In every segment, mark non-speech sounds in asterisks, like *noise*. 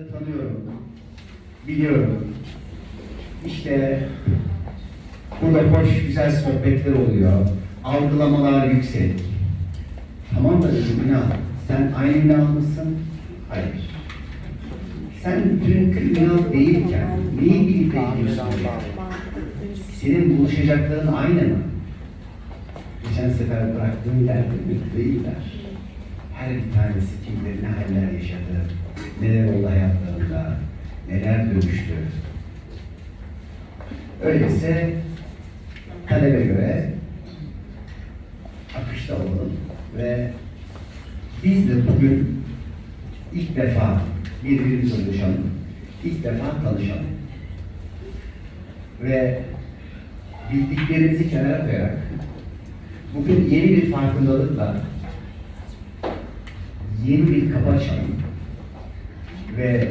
insanları tanıyorum, biliyorum. İşte burada hoş, güzel sohbetler oluyor, algılamalar yüksek. Tamam da dedim Ünal, sen aynı Ünal mısın? Hayır. Sen dünkü Ünal değilken neyi bilip bekliyorsun? Senin buluşacakların aynı mı? Geçen sefer bıraktığım yerde mutlu değiller. Her bir tanesi kim bilir ne haller yaşadı, neler oldu hayatlarında, neler dönüştü. Öyleyse talebe göre akışta olalım ve biz de bugün ilk defa birbirimize ulaşalım, ilk defa tanışalım. Ve bildiklerimizi kenara koyarak bugün yeni bir farkındalıkla yeni bir kapı açalım ve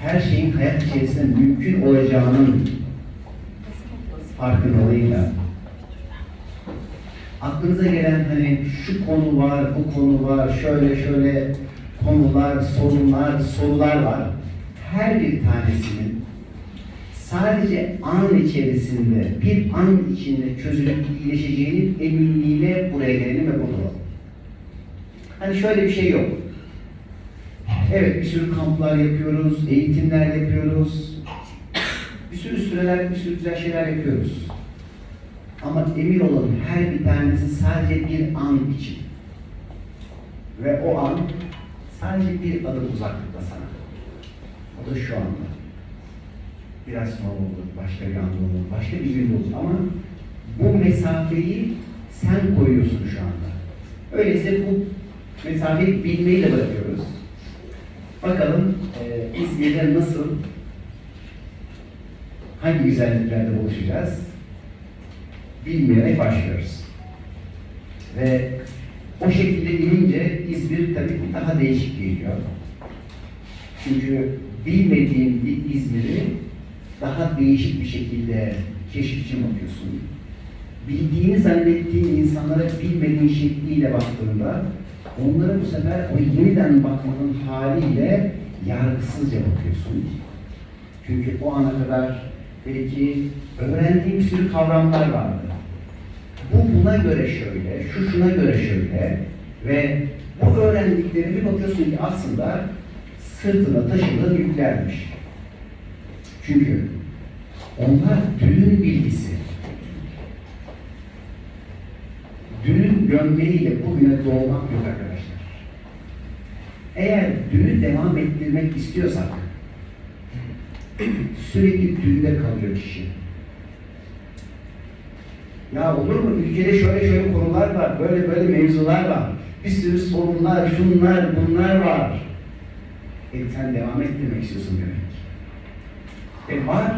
her şeyin hayat içerisinde mümkün olacağının farkındalığıyla aklınıza gelen hani şu konu var, bu konu var, şöyle şöyle konular, sorunlar, sorular var. Her bir tanesinin sadece an içerisinde, bir an içinde çözülüp iyileşeceğinin eminliğiyle buraya gelelim ve olalım. Hani şöyle bir şey yok. Evet bir sürü kamplar yapıyoruz, eğitimler yapıyoruz. Bir sürü süreler, bir sürü güzel şeyler yapıyoruz. Ama emin olun her bir tanesi sadece bir an için. Ve o an sadece bir adım uzaklıkta sana. O da şu anda. Biraz sonra olur, başka bir anda olur, başka bir gün olur ama bu mesafeyi sen koyuyorsun şu anda. Öyleyse bu mesafeyi bilmeyi de bırakıyoruz. Bakalım e, İzmir'de nasıl, hangi güzelliklerde buluşacağız? Bilmeyerek başlıyoruz. Ve o şekilde bilince İzmir tabii daha değişik geliyor. Çünkü bilmediğin bir İzmir'i daha değişik bir şekilde keşif için bakıyorsun. Bildiğini zannettiğin insanlara bilmediğin şekliyle baktığında onlara bu sefer o yeniden bakmanın haliyle yargısızca bakıyorsun. Çünkü o ana kadar belki öğrendiğin bir sürü kavramlar vardı. Bu buna göre şöyle, şu şuna göre şöyle ve bu öğrendiklerini bir bakıyorsun ki aslında sırtına taşıdığın yüklermiş. Çünkü onlar dünün bilgisi. Dünün gömleğiyle bugüne doğmak yok arkadaşlar. Eğer dünü devam ettirmek istiyorsak sürekli dünde kalıyor kişi. Ya olur mu? Ülkede şöyle şöyle konular var, böyle böyle mevzular var. Bir sürü sorunlar, şunlar, bunlar var. E sen devam ettirmek istiyorsun demek. E var.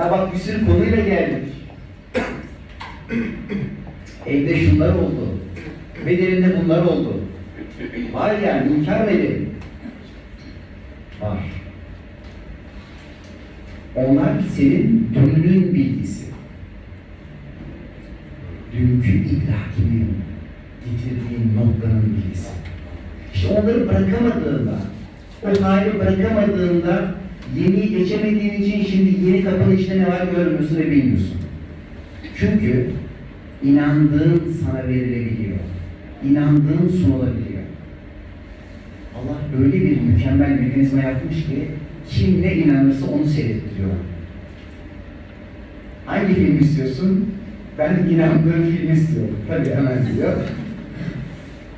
Ya bak bir sürü konuyla geldik. Evde şunlar oldu. Bedelinde bunlar oldu. Var yani inkar edelim? Var. Onlar senin dününün bilgisi. Dünkü idrakinin getirdiğin noktanın bilgisi. İşte onları bırakamadığında, o hali bırakamadığında yeniyi geçemediğin için şimdi yeni kapının içinde ne var görmüyorsun ve bilmiyorsun. Çünkü inandığın sana verilebiliyor. İnandığın sunulabiliyor. Allah öyle bir mükemmel mekanizma yapmış ki kim ne inanırsa onu seyrettiriyor. Hangi film istiyorsun? Ben inandığım filmi istiyorum. Tabii hemen diyor.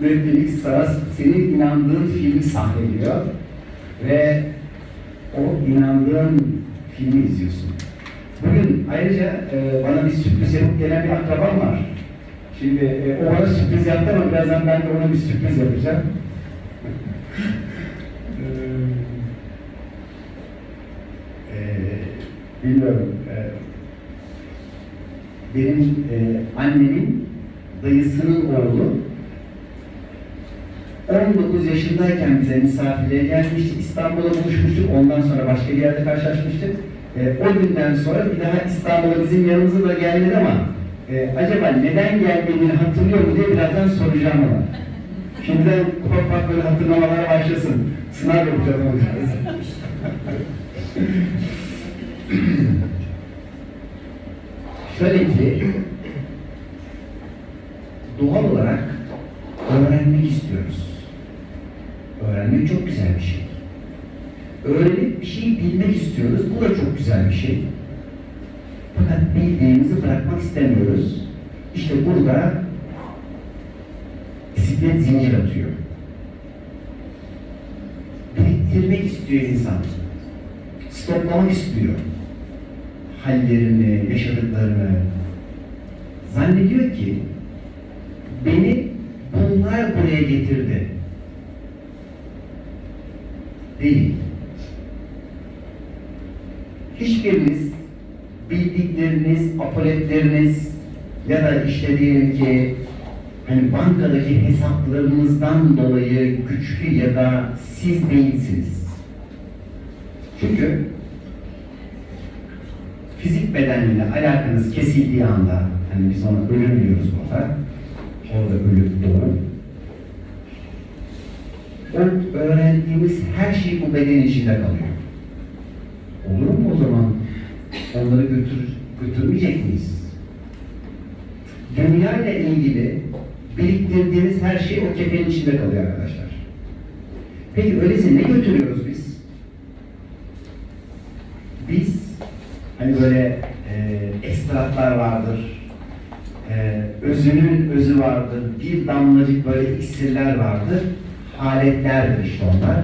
Netflix sana senin inandığın filmi sahneliyor ve o inandığın filmi izliyorsun. Bugün ayrıca e, bana bir sürpriz yapıp gelen bir akrabam var. Şimdi e, o bana sürpriz yaptı ama birazdan ben de ona bir sürpriz yapacağım. Ee, *laughs* bilmiyorum. Ee, benim e, annemin dayısının oğlu 19 yaşındayken bize misafirliğe gelmiştik. İstanbul'a buluşmuştuk. Ondan sonra başka bir yerde karşılaşmıştık. E, o günden sonra bir daha İstanbul'a bizim yanımıza da gelmedi ama e, acaba neden geldiğini hatırlıyor mu diye birazdan soracağım ona. Şimdiden ufak ufak böyle hatırlamalara başlasın. Sınav yapacağız onu. *laughs* Şöyle ki, doğal olarak öğrenmek istiyoruz. Öğrenmek çok güzel bir şey. Öğrenip bir şey bilmek istiyoruz. Bu da çok güzel bir şey. Fakat bildiğimizi bırakmak istemiyoruz. İşte burada bisiklet zincir atıyor. Biriktirmek istiyor insan. Stoplamak istiyor. Hallerini, yaşadıklarını. Zannediyor ki beni bunlar buraya getirdi. Değil. Hiçbiriniz bildikleriniz, apoletleriniz ya da işte diyelim ki hani bankadaki hesaplarınızdan dolayı güçlü ya da siz değilsiniz. Çünkü fizik bedenle alakanız kesildiği anda, hani biz ona ölüm diyoruz burada, orada ölüm doğum. O öğrendiğimiz her şey bu beden içinde kalıyor. Olur mu o zaman? Onları götür, götürmeyecek miyiz? Dünya ile ilgili biriktirdiğimiz her şey o kefenin içinde kalıyor arkadaşlar. Peki öyleyse ne götürüyoruz biz? Biz hani böyle e, ekstratlar vardır, e, özünün özü vardır, bir damlacık böyle iksirler vardır, haletlerdir işte onlar.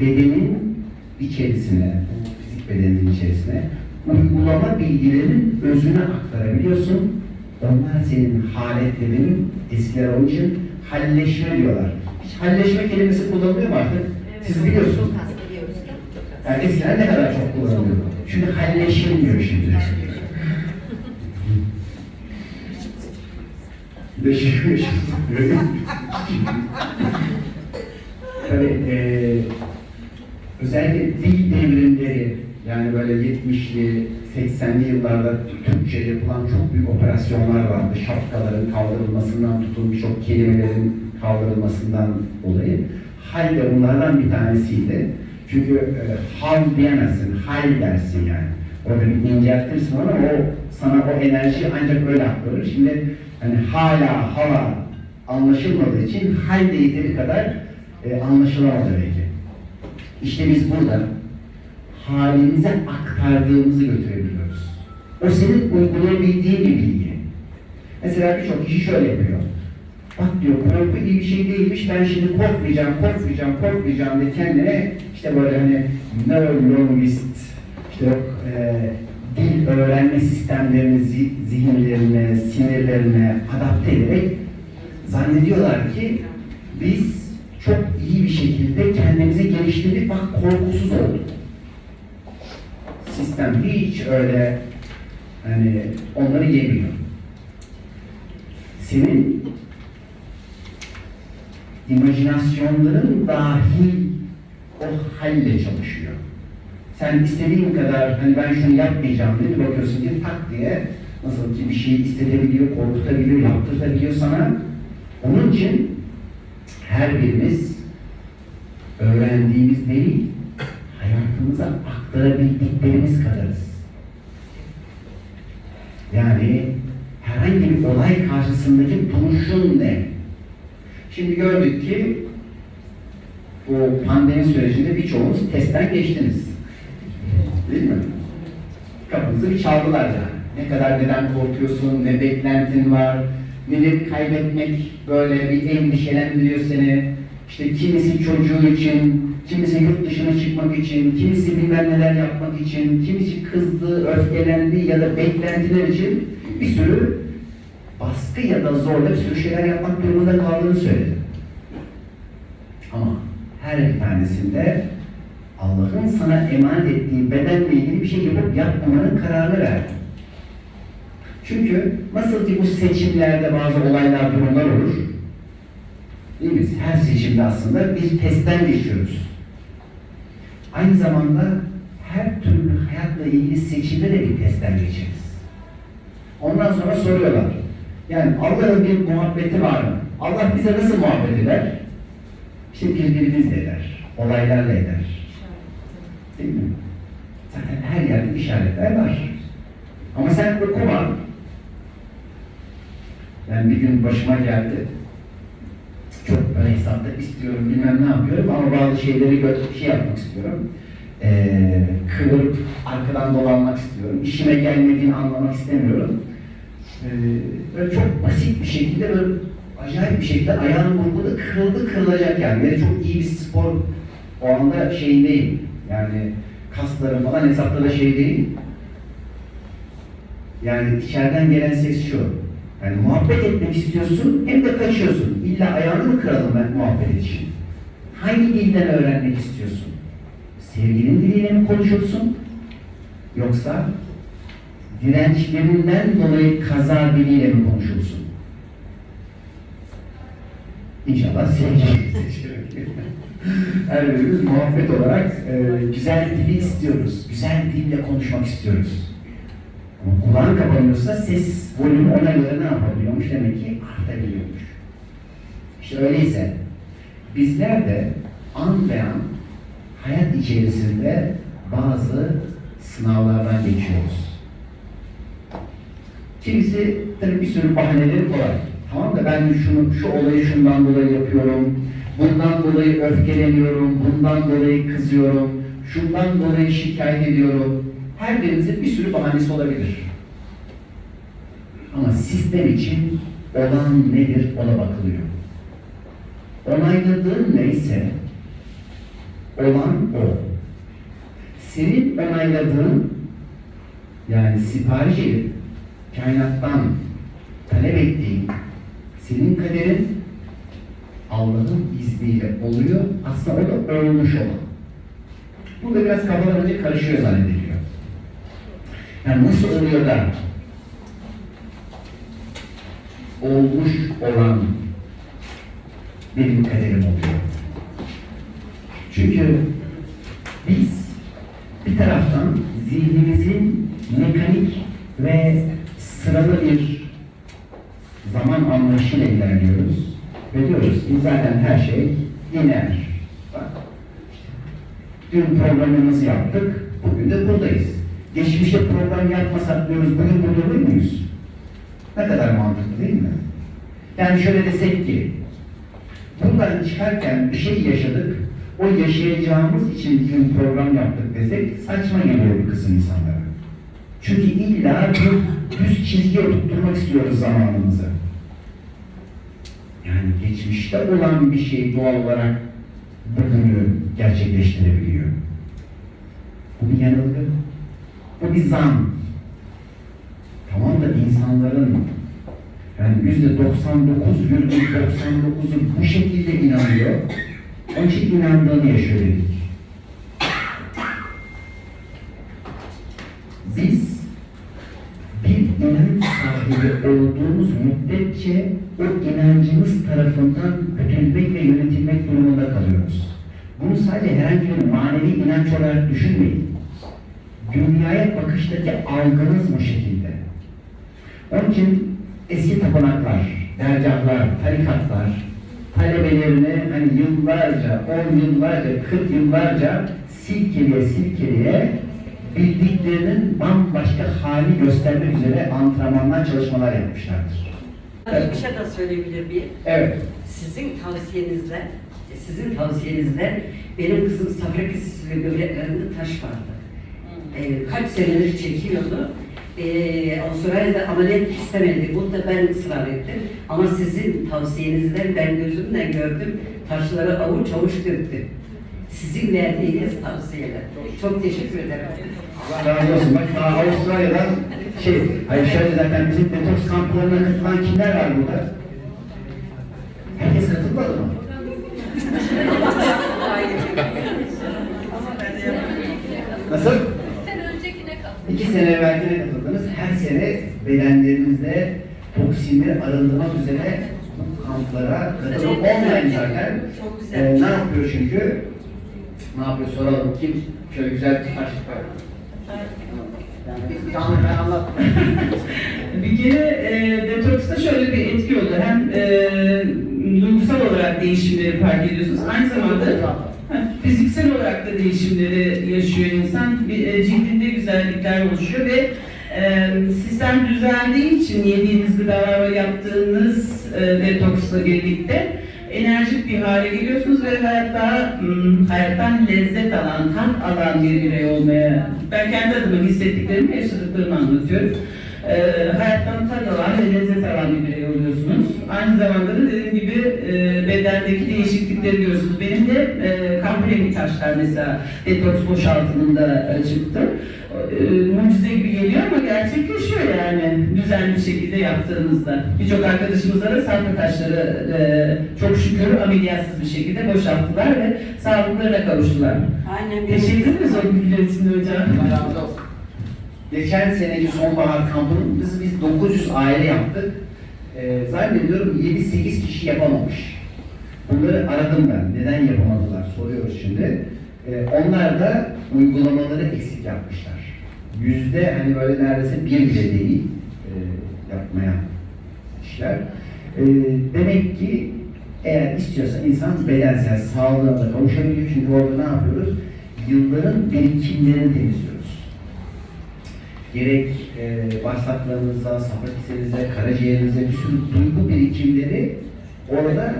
Bedenin içerisine, fizik bedenin içerisine uygulama bilgilerinin özünü aktarabiliyorsun. Onlar senin haletlerinin eskiler onun için halleşme diyorlar. Hiç halleşme kelimesi kullanılıyor mu artık? Siz biliyorsunuz. Yani eskiden ne kadar çok kullanılıyor. Şimdi halleşim diyor şimdi. Leşim, *laughs* Tabii eee özellikle dil devrimleri yani böyle 70'li 80'li yıllarda Türkçe yapılan çok büyük operasyonlar vardı. Şapkaların kaldırılmasından tutun birçok kelimelerin kaldırılmasından dolayı. Hal de bunlardan bir tanesiydi. Çünkü e, hal diyemezsin, hal dersin yani. Orada bir inceltirsin ama o sana o enerji ancak öyle aktarır. Şimdi hani hala hala anlaşılmadığı için hal de kadar e, anlaşılamadı belki. İşte biz burada halimize aktardığımızı götürebiliyoruz. O senin uygulayabildiğin bir bilgi. Mesela birçok kişi şöyle yapıyor. Bak diyor korku iyi bir şey değilmiş, ben şimdi korkmayacağım, korkmayacağım, korkmayacağım diye kendine işte böyle hani neurologist, işte e, dil öğrenme sistemlerini, zi- zihinlerine, sinirlerine adapte ederek zannediyorlar ki biz çok iyi bir şekilde kendimizi geliştirdik, bak korkusuz olduk. Sistem hiç öyle hani onları yemiyor. Senin imajinasyonların dahil o halle çalışıyor. Sen istediğin kadar hani ben şunu yapmayacağım dedi bakıyorsun ki tak diye nasıl ki bir şeyi istetebiliyor, korkutabiliyor, yaptırtabiliyor sana. Onun için her birimiz öğrendiğimiz değil, hayatımıza aktarabildiklerimiz kadarız. Yani herhangi bir olay karşısındaki duruşun ne? Şimdi gördük ki bu pandemi sürecinde birçoğunuz testten geçtiniz. Değil mi? Kapınızı bir çaldılar yani. Ne kadar neden korkuyorsun, ne beklentin var, neleri kaybetmek böyle bir endişelendiriyor seni. İşte kimisi çocuğu için, kimisi yurt dışına çıkmak için, kimisi bilmem neler yapmak için, kimisi kızdı, öfkelendi ya da beklentiler için bir sürü baskı ya da zorla bir sürü şeyler yapmak durumunda kaldığını söyledi. Ama her bir tanesinde Allah'ın sana emanet ettiği bedenle ilgili bir şey yapıp yapmamanın kararını verdi. Çünkü nasıl ki bu seçimlerde bazı olaylar, durumlar olur. Değil mi? Her seçimde aslında bir testten geçiyoruz. Aynı zamanda her türlü hayatla ilgili seçimde de bir testten geçeriz. Ondan sonra soruyorlar. Yani Allah'ın bir muhabbeti var mı? Allah bize nasıl muhabbet eder? İşte birbirimizle eder, olaylarla eder. Değil mi? Zaten her yerde işaretler var. Ama sen okuma. Ben bir gün başıma geldi. Çok ön hesapta istiyorum, bilmem ne yapıyorum ama bazı şeyleri gör, şey yapmak istiyorum. Ee, kıvırıp arkadan dolanmak istiyorum. İşime gelmediğini anlamak istemiyorum. Ee, böyle çok basit bir şekilde böyle acayip bir şekilde ayağım vurguladı, kırıldı kırılacak yani. Böyle çok iyi bir spor o anda şey değil. Yani kaslarım falan hesapta da şey değil. Yani içeriden gelen ses şu. Yani muhabbet etmek istiyorsun hem de kaçıyorsun. İlla ayağını mı kıralım ben muhabbet için? Hangi dilden öğrenmek istiyorsun? Sevginin diliyle mi konuşursun? Yoksa dirençlerinden dolayı kaza diliyle mi konuşursun? İnşallah sevgi. Her birimiz muhabbet olarak e, güzel dili istiyoruz. Güzel dille konuşmak istiyoruz. Kulağın kapanıyorsa ses volümü ona göre ne yapabiliyormuş? Demek ki artabiliyormuş. İşte öyleyse bizler de an be an hayat içerisinde bazı sınavlardan geçiyoruz. Kimisi tabii bir sürü bahaneleri kolay. Tamam da ben şunu, şu olayı şundan dolayı yapıyorum, bundan dolayı öfkeleniyorum, bundan dolayı kızıyorum, şundan dolayı şikayet ediyorum. Her birimizin bir sürü bahanesi olabilir. Ama sistem için olan nedir ona bakılıyor. Onayladığın neyse olan o. Senin onayladığın yani sipariş edip kainattan talep ettiğin senin kaderin Allah'ın izniyle oluyor. Aslında o da olmuş olan. Burada biraz kafalar önce karışıyor zannediliyor. Yani nasıl oluyor da olmuş olan benim kaderim oluyor. Çünkü biz bir taraftan zihnimizin mekanik ve sıralı bir zaman anlayışıyla ilerliyoruz. Ve diyoruz ki zaten her şey. Bak, dün programımızı yaptık, bugün de buradayız. Geçmişte program yapmasak diyoruz, bugün burada olur muyuz? Ne kadar mantıklı değil mi? Yani şöyle desek ki, buradan çıkarken bir şey yaşadık, o yaşayacağımız için dün program yaptık desek saçma geliyor bir kısım insanlara. Çünkü illa bir düz çizgiye oturtturmak istiyoruz zamanımızı. Yani geçmişte olan bir şey doğal olarak bugünü gerçekleştirebiliyor. Bu bir yanılgı. Bu bir zan. Tamam da insanların yani yüzde 99,99'u bu şekilde inanıyor. Onun için inandığını yaşıyor. Biz bir inanç sahibi olduğumuz müddetçe o inancımız tarafından güdülmek ve yönetilmek durumunda kalıyoruz. Bunu sadece herhangi bir manevi inanç olarak düşünmeyin. Dünyaya bakıştaki algınız bu şekilde. Onun için eski tapınaklar, dergahlar, tarikatlar, talebelerini hani yıllarca, on yıllarca, kırk yıllarca silkeleye silkeleye bildiklerinin bambaşka hali göstermek üzere antrenmanlar, çalışmalar yapmışlardır. Bir şey de söyleyebilir miyim? Evet. Sizin tavsiyenizle, sizin tavsiyenizle benim kızım safra ve böbreklerinde taş vardı. Ee, kaç senedir çekiyordu. Ee, Avustralya'da ameliyat istemedi. Bunu da ben ısrar ettim. Ama sizin tavsiyenizden ben gözümle gördüm. Taşları avuç avuç döktü. Sizin verdiğiniz tavsiyeler. Çok teşekkür ederim. Allah razı olsun. Bak daha Avustralya'dan şey, hayır şöyle zaten bizim detoks kamplarına katılan kimler var burada? Herkes katılmadı mı? Nasıl? İki sene evvelkine katıldınız. Her sene bedenlerinizde toksinleri arındırmak üzere kamplara katılıp online zaten. Çok güzel. Ee, ne yapıyor çünkü? Ne yapıyor soralım. Kim? Şöyle güzel bir taş var. Yani canlı ben anlatmayayım. Bir kere e, detoksta şöyle bir etki oldu. Hem e, duygusal olarak değişimleri fark ediyorsunuz. Aynı zamanda fiziksel olarak da değişimleri yaşıyor insan. E, cildinde güzellikler oluşuyor ve e, sistem düzeldiği için yediğiniz gıdalar ve yaptığınız e, detoksla birlikte enerjik bir hale geliyorsunuz ve hayatta hmm, hayattan lezzet alan, tat alan bir birey olmaya ben kendi adıma hissettiklerimi yaşadıklarımı anlatıyorum. Hayattan tat alan ve lezzet alan bir birey oluyorsunuz. Aynı zamanda da dediğim gibi e, bedendeki değişiklikleri görüyorsunuz. Benim de e, kahverengi taşlar mesela detoks boşaltımında e, çıktı. E, mucize gibi geliyor ama gerçekleşiyor yani düzenli şekilde yaptığınızda. Birçok arkadaşımızla da sarkı taşları e, çok şükür ameliyatsız bir şekilde boşalttılar ve sağlıklarına kavuştular. Aynen. Teşekkür ederiz o bilgiler için hocam. Geçen seneki sonbahar kampını biz, biz 900 aile yaptık. Ee, zannediyorum 7-8 kişi yapamamış. Bunları aradım ben. Neden yapamadılar soruyoruz şimdi. Ee, onlar da uygulamaları eksik yapmışlar. Yüzde hani böyle neredeyse bir bile değil e, yapmaya kişiler. Ee, demek ki eğer istiyorsa insan bedensel sağlığına da kavuşabiliyor. Çünkü orada ne yapıyoruz? Yılların birikimlerini temizliyoruz gerek e, bağırsaklarınıza, safra karaciğerinize bir sürü duygu birikimleri orada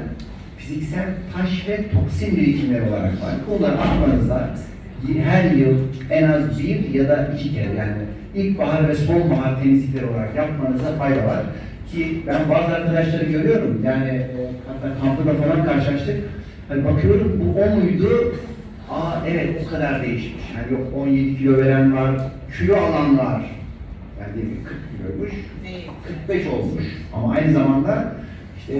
fiziksel taş ve toksin birikimleri olarak var. Bunlar atmanızda her yıl en az bir ya da iki kere yani ilkbahar ve sonbahar temizlikleri olarak yapmanıza fayda var. Ki ben bazı arkadaşları görüyorum yani e, hatta kampta falan karşılaştık. Hani bakıyorum bu o muydu? Aa evet o kadar değişmiş. Yani yok 17 kilo veren var, kilo alan var. Ki 40 kiloymuş, 45 olmuş. Ama aynı zamanda işte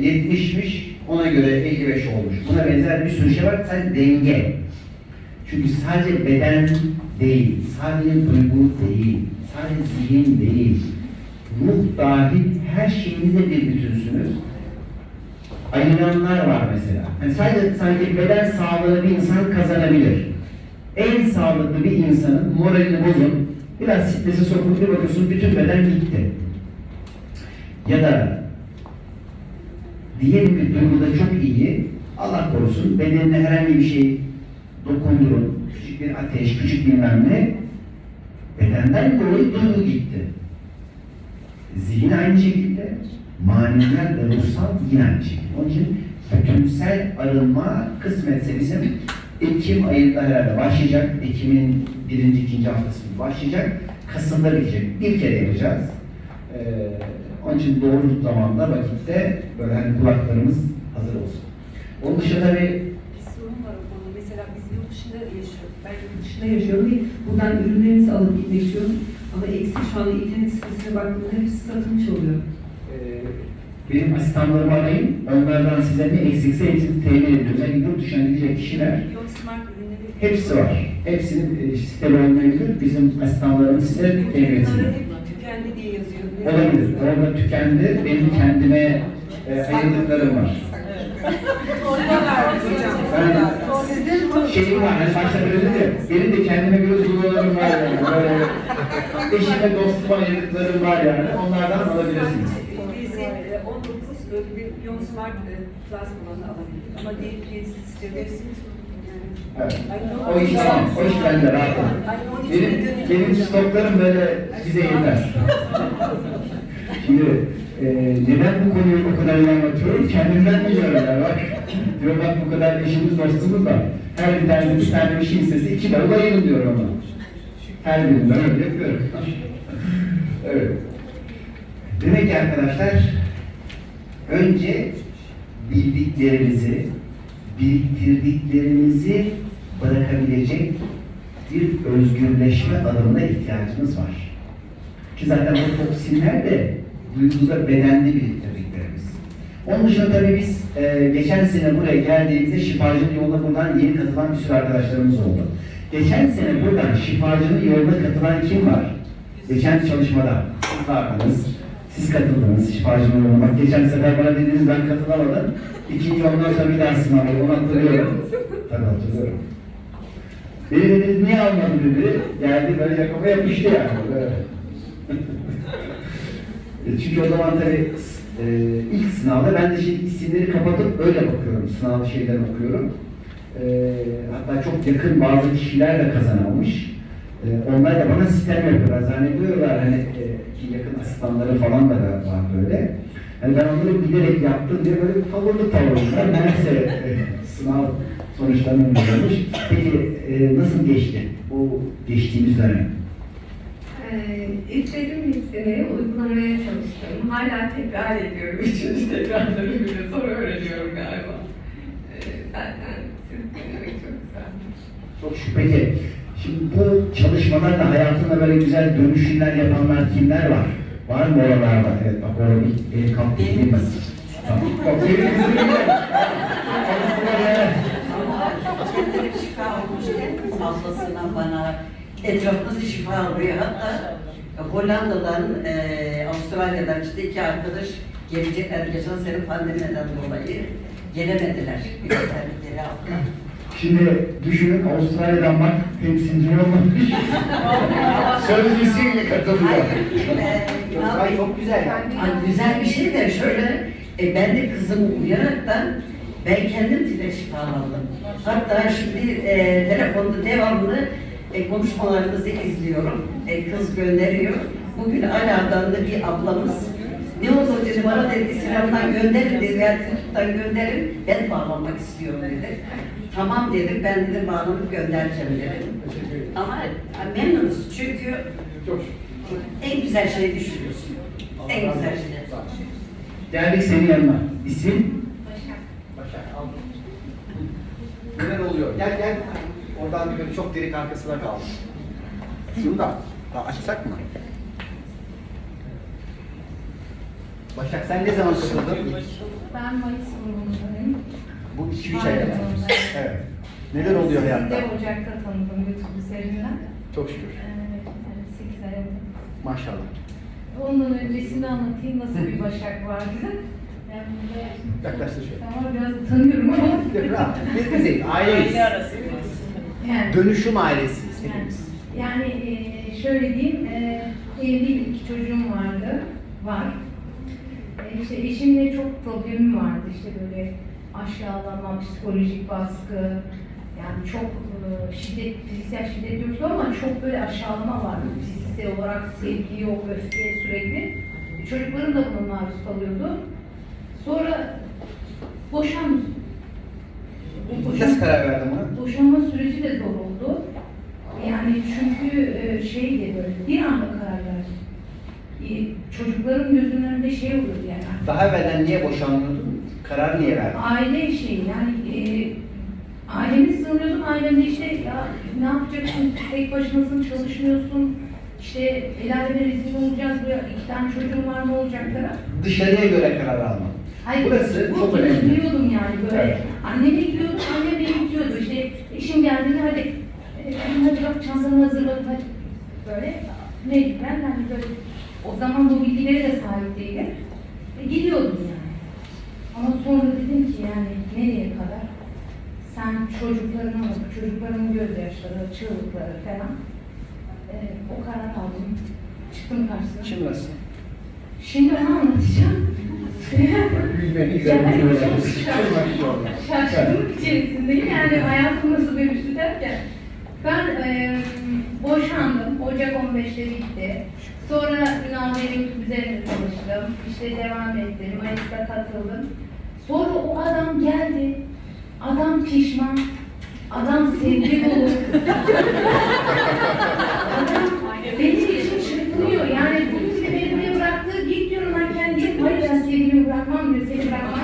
e, 70'miş, ona göre 55 olmuş. Buna benzer bir sürü şey var. Sadece denge. Çünkü sadece beden değil, sadece duygu değil, sadece zihin değil, ruh dahil her şeyinizle bir bütünsünüz ayıranlar var mesela. Yani sadece sanki beden sağlığı bir insan kazanabilir. En sağlıklı bir insanın moralini bozun, biraz strese sokun bir bakıyorsun bütün beden gitti. Ya da diyelim ki duyguda çok iyi, Allah korusun bedenine herhangi bir şey dokundurun, küçük bir ateş, küçük bilmem ne, bedenden dolayı duygu gitti. Zihin aynı şekilde, maneviler ve ruhsal yine aynı şekilde. Onun için bütünsel arınma kısmetse bizim Ekim ayında herhalde başlayacak. Ekim'in birinci, ikinci haftası başlayacak. Kasım'da bitecek. Bir kere yapacağız. Ee, onun için doğru zamanda, vakitte böyle hani kulaklarımız hazır olsun. Onun dışında tabii Bir sorun var o konuda. Mesela biz yurt dışında yaşıyoruz. Ben yurt dışında yaşıyorum ve buradan ürünlerimizi alıp gitmek istiyorum. Ama eksik şu anda internet sitesine baktığımda hepsi satılmış oluyor. Ee, benim asistanlarımı arayın, onlardan size ne eksikse hepsini temin ediyoruz. Yani yurt dışına gidecek kişiler ürünleri. Hepsi var. Hepsinin e, sitede olmayabilir. Bizim asistanlarımız size temin etsin. Bunlar hep tükendi diye yazıyor. Olabilir. Orada tükendi. Benim kendime e, ayırdıklarım var. Ben şeyim var, hani başta böyle ya, benim de kendime göre duygularım var yani. Böyle *laughs* eşime, dostuma ayırdıklarım var yani. Onlardan alabilirsiniz. E, 19 böyle bir Smart e, Plus olanı alabilir. Ama diğer birisi istiyor. O iş tamam, o iş bende rahat. Benim, benim stoklarım böyle bize yeter. Şimdi e, neden bu konuyu o kadar iyi anlatıyorum? Kendimden biliyorum ya bak. Diyor bak bu kadar eşimiz dostumuz var. Her bir tane bir tane bir şey istese iki bavul ayırın diyor ona. Her birinden öyle yapıyorum. evet. Demek ki arkadaşlar önce bildiklerimizi, biriktirdiklerimizi bırakabilecek bir özgürleşme adımına ihtiyacımız var. Ki zaten bu toksinler de duyguda bedende biriktirdiklerimiz. Onun dışında tabii biz e, geçen sene buraya geldiğimizde şifacının yoluna buradan yeni katılan bir sürü arkadaşlarımız oldu. Geçen sene buradan şifacının yoluna katılan kim var? Geçen çalışmada siz siz katıldınız şifacının yoluna. Bak geçen sefer bana dediniz ben katılamadım. İkinci ondan sonra bir daha sınavı, onu hatırlıyorum. Tabii hatırlıyorum. Beni dediniz niye almadın dedi. Geldi böyle yakama yapıştı yani. Böyle. Çünkü o zaman tabii e, ilk sınavda ben de şimdi isimleri kapatıp öyle bakıyorum. Sınav şeyden okuyorum. E, hatta çok yakın bazı kişiler de kazanılmış. E, onlar da bana sistem yapıyorlar. Zannediyorlar hani e, ki yakın asistanları falan da var böyle. Yani ben onları bilerek yaptım diye böyle tavırlı tavırlı. Neyse e, sınav sonuçlarını bilmiyormuş. Peki e, nasıl geçti bu geçtiğimiz dönem? Ee, İstediğim hissini uygulamaya çalıştım. Hala tekrar ediyorum. Üçüncü tekrarları bile sonra öğreniyorum galiba. Ee, zaten siz dinlemek çok güzel. Çok. Peki, şimdi bu çalışmalarla hayatında böyle güzel dönüşümler yapanlar kimler var? Var mı oralarda? Evet, bak orada bir değil mi? Tamam. Bak, benim kızım biliyor. Kendine şifa olmuşken ablasına bana etrafımızı şifa oluyor. Hatta Hollanda'dan, e, Avustralya'dan işte iki arkadaş gelecekler geçen sene pandemiden dolayı gelemediler. Geri aldılar. Şimdi düşünün Avustralya'dan bak temsilci olmamış. Sözcüsüyle katılıyor. Hayır, e, çok güzel. Güzel bir şey de şöyle, e, ben de kızımı uyaraktan ben kendim tile şifalandım. Hatta şimdi e, telefonda devamlı e, konuşmalarınızı izliyorum. E, kız gönderiyor. Bugün Ala'dan da bir ablamız ne olur dedi bana dedi İslam'dan gönderin dedi, yani Türk'ten gönderin, ben bağlanmak istiyorum dedi. Tamam dedim, ben dedim bağlanıp göndereceğim dedim. Ama memnunuz çünkü Çok en güzel şeyi düşünüyorsun. En güzel şey. Geldik senin yanına. İsim? Başak. al. Neler oluyor? Gel gel. Oradan böyle çok derin arkasına kaldı. Şunu da açsak mı? Başak sen ne zaman katıldın? Ben Mayıs grubundayım. Bu 2-3 ay evvel. Evet. Neler oluyor Sizi hayatta? de Ocak'ta tanıdım YouTube üzerinden. Çok şükür. Ee, 8 ay oldu. Maşallah. Ondan öncesini anlatayım nasıl bir Başak vardı. Yaklaştır şöyle. ama biraz utanıyorum ama. Rahat. Biz bizeyiz. Aileyiz. Yani, Dönüşüm ailesiyiz yani, hepimiz. yani e, şöyle diyeyim, e, evliyim, iki çocuğum vardı, var. E, işte eşimle çok problemim vardı, işte böyle aşağılama, psikolojik baskı, yani çok şiddet, fiziksel şiddet yoktu ama çok böyle aşağılama vardı. Fiziksel olarak sevgi yok, öfke sürekli. Çocuklarım da buna maruz kalıyordu. Sonra boşandım. Bu boşan- Nasıl karar verdin buna? Boşanma süreci de zor oldu. Yani çünkü e, şeydi böyle bir anda karar verdim. E, Çocukların gözünün önünde şey oluyordu yani. Daha evvelden niye boşanmıyordun? Karar niye verdin? Aile şeyi yani e, ailemi sığınıyordum. Ailemde işte ya ne yapacaksın? Tek başınasın, çalışmıyorsun. İşte el aleme rezil olacağız. Böyle iki tane çocuğum var ne olacak falan. Dışarıya göre karar alma. Hayır, Burası bu çok önemli. üzülüyordum yani böyle. Evet. Annem bekliyordu, annem beni itiyordu. İşte eşim geldiğinde hadi, e, hadi bak çantanı hazırladım hadi. Böyle mecburen hani böyle o zaman bu bilgilere de sahip değilim. E, gidiyordum yani. Ama sonra dedim ki yani nereye kadar? Sen çocuklarına bak, çocukların gözyaşları, çığlıkları falan. E, o karar aldım. Çıktım karşısına. Şimdi nasıl? Şimdi onu anlatacağım. Bir şaşırdım. Şaşkınlık içerisindeyim. Yani hayatım nasıl dönüştü derken. Ben e, boşandım. Ocak 15'te bitti. Sonra Ünal Bey YouTube üzerinde çalıştım. İşte devam ettim. Mayıs'ta katıldım. Sonra o adam geldi. Adam pişman. Adam sevgi dolu. *laughs* adam benim için çırpınıyor. Yani bugün de beni buraya bıraktı. Git diyorum ben kendim. Hayır ben sevgilimi bırakmam diyor. Seni bırakmam.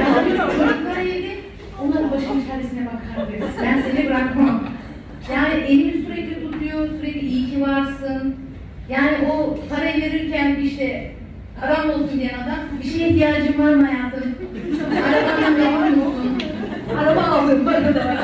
ben diyorum çocuklar evde. Onların başının çaresine bakar diyor. Ben seni bırakmam. Yani elimi sürekli tutuyor. Sürekli iyi ki varsın. Yani o parayı verirken işte param olsun diyen adam bir şeye ihtiyacım var mı hayatım? Arabanın var mısın? Araba aldım bana da.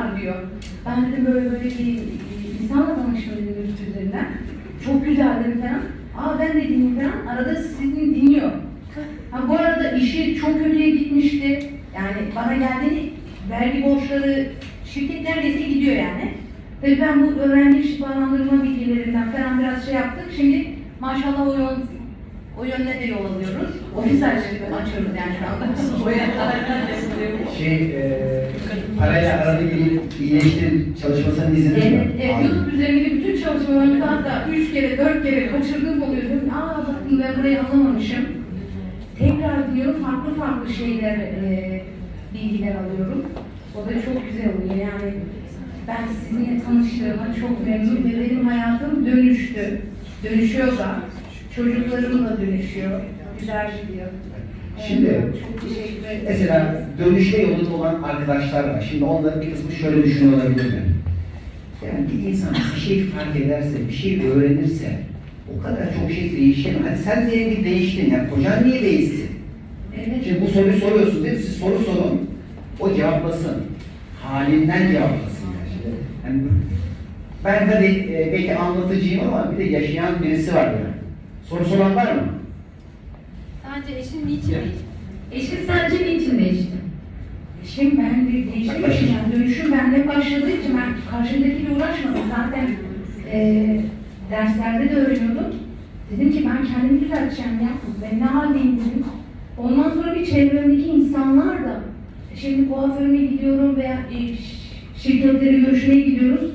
Var diyor. Ben dedim böyle böyle bir insanla tanıştım dedim üzerinden. Çok güzel dedim falan. Aa ben de dinleyeyim falan. Arada sizin dinliyor. Ha bu arada işi çok kötüye gitmişti. Yani bana geldiğinde vergi borçları şirket neredeyse gidiyor yani. Ve ben bu öğrenci şifalandırma bilgilerinden falan biraz şey yaptık. Şimdi maşallah o yön, o yönde de yol alıyoruz. Ofis açıyoruz, açıyoruz yani şu anda. *laughs* Şey, e, parayla arada gelip iyileştir çalışmasını izledin Evet, evet, YouTube üzerindeki bütün çalışmalarımı hatta üç kere, dört kere kaçırdığım oluyor. Diyorum, Aa bakın ben burayı anlamamışım. Tekrar diyorum farklı farklı şeyler, e, bilgiler alıyorum. O da çok güzel oluyor yani. Ben sizinle tanıştığıma çok memnun ve benim hayatım dönüştü. Dönüşüyor da. Çocuklarım da dönüşüyor. Güzel gidiyor. Şimdi, ederim. Mesela dönüşme yolunda olan arkadaşlar var. Şimdi onların bir kısmı şöyle düşünüyor olabilir mi? Yani bir insan bir şey fark ederse, bir şey öğrenirse o kadar çok şey değişir. Hani sen diyelim ki değiştin ya, kocan niye değişsin? Evet. Şimdi bu soruyu soruyorsun değil mi? Siz soru sorun, o cevaplasın. Halinden cevaplasın. Yani. Şimdi, yani ben hadi e, belki anlatıcıyım ama bir de yaşayan birisi var yani. Soru soran var mı? Sadece eşin niçin değişti? Eşim sence niçin değişti? Eşim ben de değiştiğim için yani dönüşüm bende başladığı için ben karşımdakiyle uğraşmadım. Zaten eee derslerde de öğreniyordum. Dedim ki ben kendimi düzelteceğim ya. Ben ne haldeyim dedim. Ondan sonra bir çevremdeki insanlar da şimdi kuaförüme gidiyorum veya e, şirketlere görüşmeye gidiyoruz.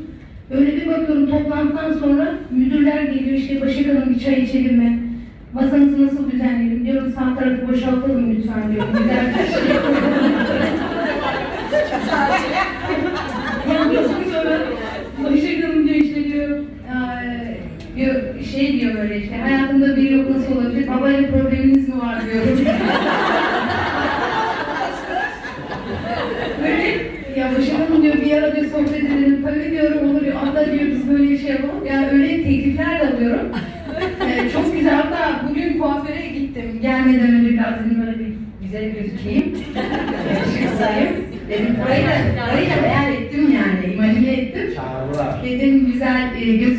Böyle bir bakıyorum toplantıdan sonra geliyor işte Başak Hanım bir çay içelim mi? Masanızı nasıl düzenleyelim? Diyorum sağ tarafı boşaltalım lütfen diyorum. Güzel bir şey. Ondan sonra Başak Hanım diyor işte diyor, eee, diyor şey diyor böyle işte hayatımda biri yok nasıl olabilir? Babayla probleminiz mi var diyorum. böyle ya Başak Hanım diyor bir ara diyor sohbet edelim. Tabii diyorum olur diyor. Hatta diyor biz böyle bir şey yapalım. Yani öyle teklifler de alıyorum. Ee, çok güzel. Hatta bugün kuaföre gittim. Gelmeden önce biraz dedim böyle güzel gözükeyim. Şıksayım. Dedim burayı da, burayı da beyan ettim yani. İmajine ettim. Dedim güzel e, gözükeyim,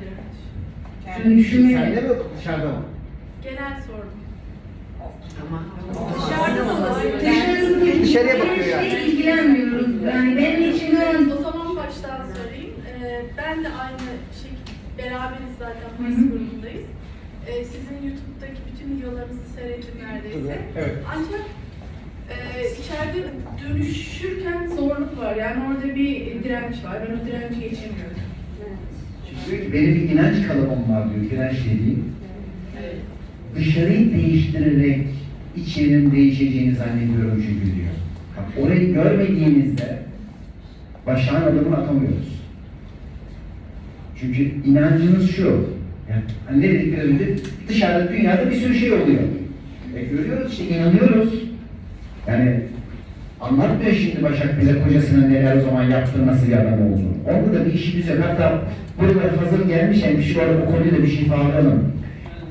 Direnç. Dönüşümü Sende mi dışarıda mı? Genel sordum. Ama Dışarıda da olabilir. Dışarıya bakıyor yani. hiç ilgilenmiyoruz. Yani benim için o O zaman baştan söyleyeyim. Ee, ben de aynı şekilde beraberiz zaten. Mayıs grubundayız. Ee, sizin YouTube'daki bütün videolarınızı seyrettim neredeyse. Evet. Ancak Ee, içeride dönüşürken zorluk var. Yani orada bir direnç var. Ben o direnci geçemiyorum. Diyor ki benim bir inanç kalıbım var diyor. Direnç dediğim. Dışarıyı değiştirerek içerinin değişeceğini zannediyorum çünkü diyor. Bak, orayı görmediğimizde başağın adımını atamıyoruz. Çünkü inancımız şu. Yani hani ne dedik biraz önce? Dışarıda dünyada bir sürü şey oluyor. E görüyoruz işte inanıyoruz. Yani anlatmıyor şimdi Başak bize kocasının neler o zaman yaptığı nasıl bir adam olduğunu. Orada da bir işimiz yok. Hatta burada hazır gelmişken şu arada bu konuda bir şey bağlayalım.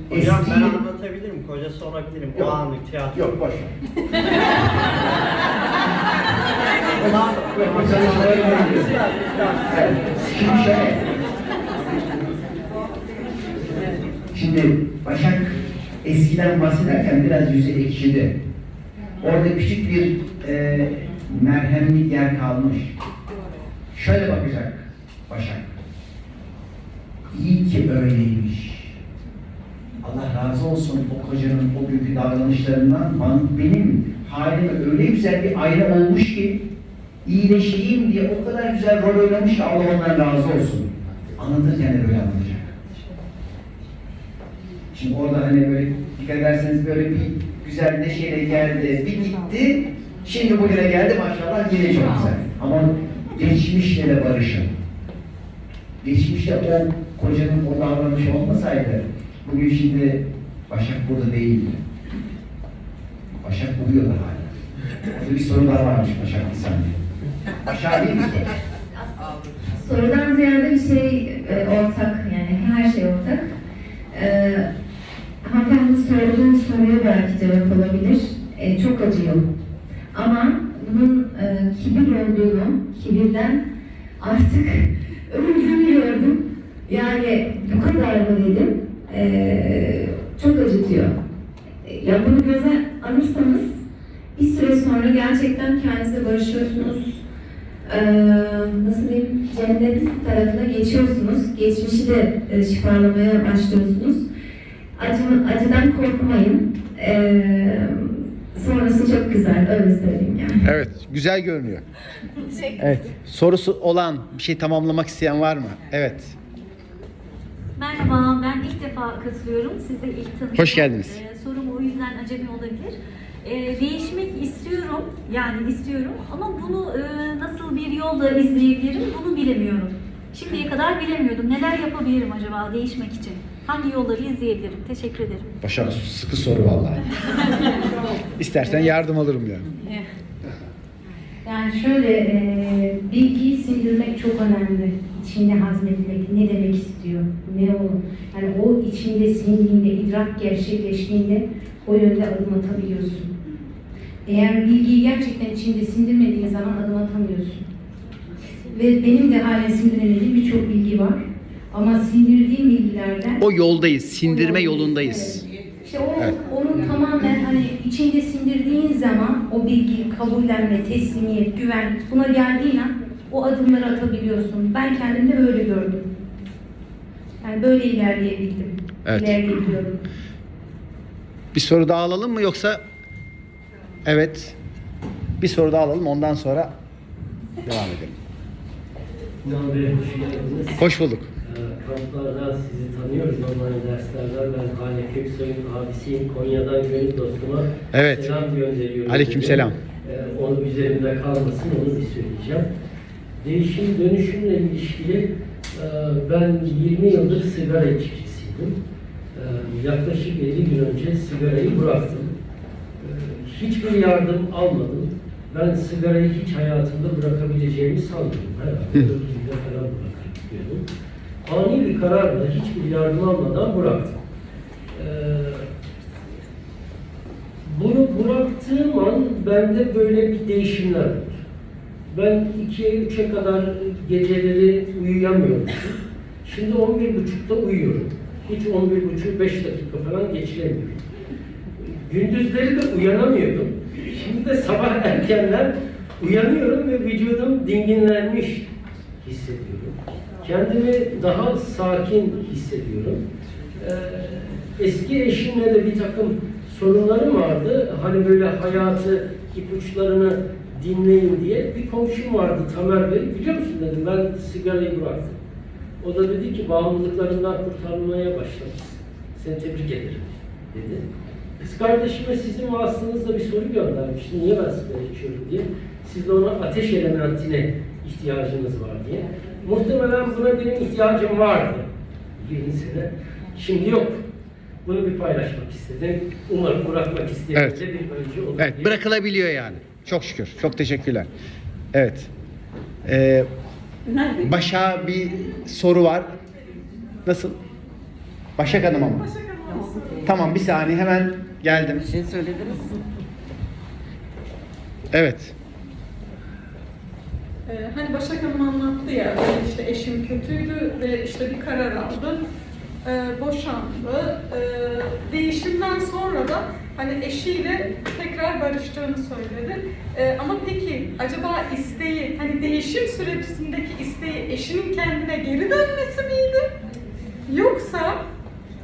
Hocam ben Eski- anlatabilirim, kocası olabilirim. O Yok. anlık tiyatro. Yok boş Şimdi şöyle. Şimdi Başak eskiden bahsederken biraz yüzü ekşidi. Orada küçük bir e, merhemlik yer kalmış. Şöyle bakacak Başak. İyi ki öyleymiş. Allah razı olsun o kocanın o günkü davranışlarından benim halime öyle güzel bir ayna olmuş ki iyileşeyim diye o kadar güzel rol oynamış ki Allah ondan razı olsun. Anlatırken de böyle anlatacak. Şimdi orada hani böyle dikkat ederseniz böyle bir güzel neşeyle geldi, bir gitti. Şimdi bugüne geldi maşallah çok güzel. Ama geçmişle de barışın. Geçmişte o kocanın o davranışı olmasaydı bugün şimdi Başak burada değildi. Başak uyuyordu hala. Orada bir sorun daha varmış Başak saniye. Başak değil mi? Sorudan ziyade bir şey e, ortak yani her şey ortak. E, hanımefendi sorduğum soruya belki cevap olabilir. E, çok acıyor. Ama bunun e, kibir olduğunu, kibirden artık *laughs* öldüğünü gördüm. Yani bu kadar mı dedim. E, çok acıtıyor. E, Ya bunu göze alırsanız bir süre sonra gerçekten kendinizle barışıyorsunuz. Ee, nasıl diyeyim, cennet tarafına geçiyorsunuz. Geçmişi de e, şifalamaya başlıyorsunuz. Acı, acıdan korkmayın. Ee, sonrası çok güzel, öyle söyleyeyim yani. Evet, güzel görünüyor. Evet, sorusu olan, bir şey tamamlamak isteyen var mı? Evet. Merhaba, ben ilk defa katılıyorum. Siz de ilk tanıştım. Hoş geldiniz. Ee, sorum o yüzden acemi olabilir. Ee, değişmek istiyorum, yani istiyorum ama bunu e, nasıl bir yolla izleyebilirim bunu bilemiyorum. Şimdiye kadar bilemiyordum. Neler yapabilirim acaba değişmek için? Hangi yolları izleyebilirim? Teşekkür ederim. Başak sıkı soru vallahi. *laughs* İstersen yardım alırım yani. Yani şöyle, e, bilgiyi sindirmek çok önemli. İçinde hazmetmek, ne demek istiyor, ne olur. Yani o içinde sindiğinde, idrak gerçekleştiğinde o yönde adım atabiliyorsun. Eğer bilgiyi gerçekten içinde sindirmediğin zaman adım atamıyorsun. Ve benim de hala sindiremediğim birçok bilgi var. Ama sindirdiğim bilgilerden... O yoldayız, sindirme O yolundayız. Evet. İşte o, Evet. onu tamamen hani içinde sindirdiğin zaman o bilgi, kabullenme, teslimiyet, güven buna geldiğin an o adımları atabiliyorsun. Ben kendimde böyle gördüm. Yani böyle ilerleyebildim. Evet. İlerleyebiliyorum. Bir soru daha alalım mı yoksa? Evet. Bir soru daha alalım ondan sonra devam edelim. Hoş bulduk. Ee, Kamplarda sizi tanıyoruz online derslerden. Ben Hale Köksoy'un abisiyim. Konya'dan gönül dostuma Evet. selam gönderiyorum. Aleykümselam. Ee, onun üzerimde kalmasın onu bir söyleyeceğim. Değişim dönüşümle ilişkili e, ben 20 yıldır sigara içkicisiydim. Ee, yaklaşık 50 gün önce sigarayı bıraktım. Ee, hiçbir yardım almadım. Ben sigarayı hiç hayatımda bırakabileceğimi sanmıyorum. Herhalde öldüğümde falan bırakıyordum. Ani bir kararla hiçbir yardım almadan bıraktım. Ee, bunu bıraktığım an bende böyle bir değişimler oldu. Ben 2'ye 3'e kadar geceleri uyuyamıyordum. Şimdi 11.30'da uyuyorum. Hiç 11.30 5 dakika falan geçiremiyorum. Gündüzleri de uyanamıyordum. Şimdi de sabah erkenden uyanıyorum ve vücudum dinginlenmiş hissediyorum. Kendimi daha sakin hissediyorum. Ee, eski eşimle de bir takım sorunlarım vardı. Hani böyle hayatı ipuçlarını dinleyin diye bir komşum vardı Tamer Bey. Biliyor musun dedim ben sigarayı bıraktım. O da dedi ki bağımlılıklarından kurtarmaya başlamışsın. Seni tebrik ederim dedi. Kız kardeşime sizin vasıtanızla bir soru göndermişti. Niye ben sigara içiyorum diye. Siz de ona ateş elementine ihtiyacınız var diye. Muhtemelen buna benim ihtiyacım vardı. 20 sene. Şimdi yok. Bunu bir paylaşmak istedim. Umarım bırakmak isteyen Evet. de bir önce olur Evet diye. bırakılabiliyor yani. Çok şükür. Çok teşekkürler. Evet. Ee, Başak'a bir soru var. Nasıl? Başak Hanım'a mı? Tamam bir saniye hemen geldim. Bir şey söylediniz. Evet. Ee, hani Başak Hanım anlattı ya, işte eşim kötüydü ve işte bir karar aldı. Ee, boşandı. Ee, değişimden sonra da hani eşiyle tekrar barıştığını söyledi. Ee, ama peki acaba isteği, hani değişim sürecindeki isteği eşinin kendine geri dönmesi miydi? Yoksa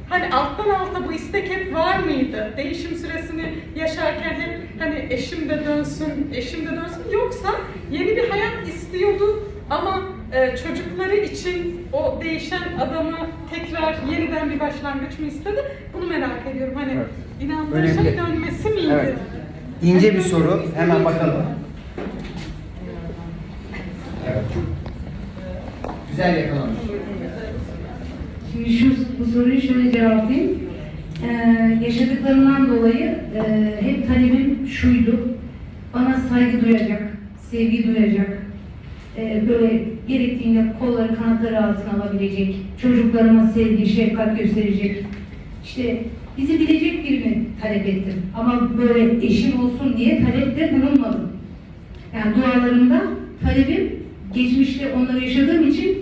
hani alttan alta bu istek hep var mıydı? Değişim süresini yaşarken hep hani eşim de dönsün, eşim de dönsün yoksa yeni bir hayat istiyordu ama e, çocukları için o değişen adamı tekrar yeniden bir başlangıç mı istedi? Bunu merak ediyorum. Hani Evet. inandığı Önemli. şey dönmesi miydi? Evet. İnce bir soru. Hemen bakalım. Evet. Güzel yakalamış. Şimdi şu bu soruyu şöyle cevaplayayım. Ee, yaşadıklarımdan dolayı e, hep talebim şuydu. Bana saygı duyacak, sevgi duyacak. e, böyle gerektiğinde kolları kanatları altına alabilecek, çocuklarıma sevgi, şefkat gösterecek. İşte bizi bilecek birini talep ettim. Ama böyle eşim olsun diye talepte bulunmadım. Yani dualarımda talebim geçmişte onları yaşadığım için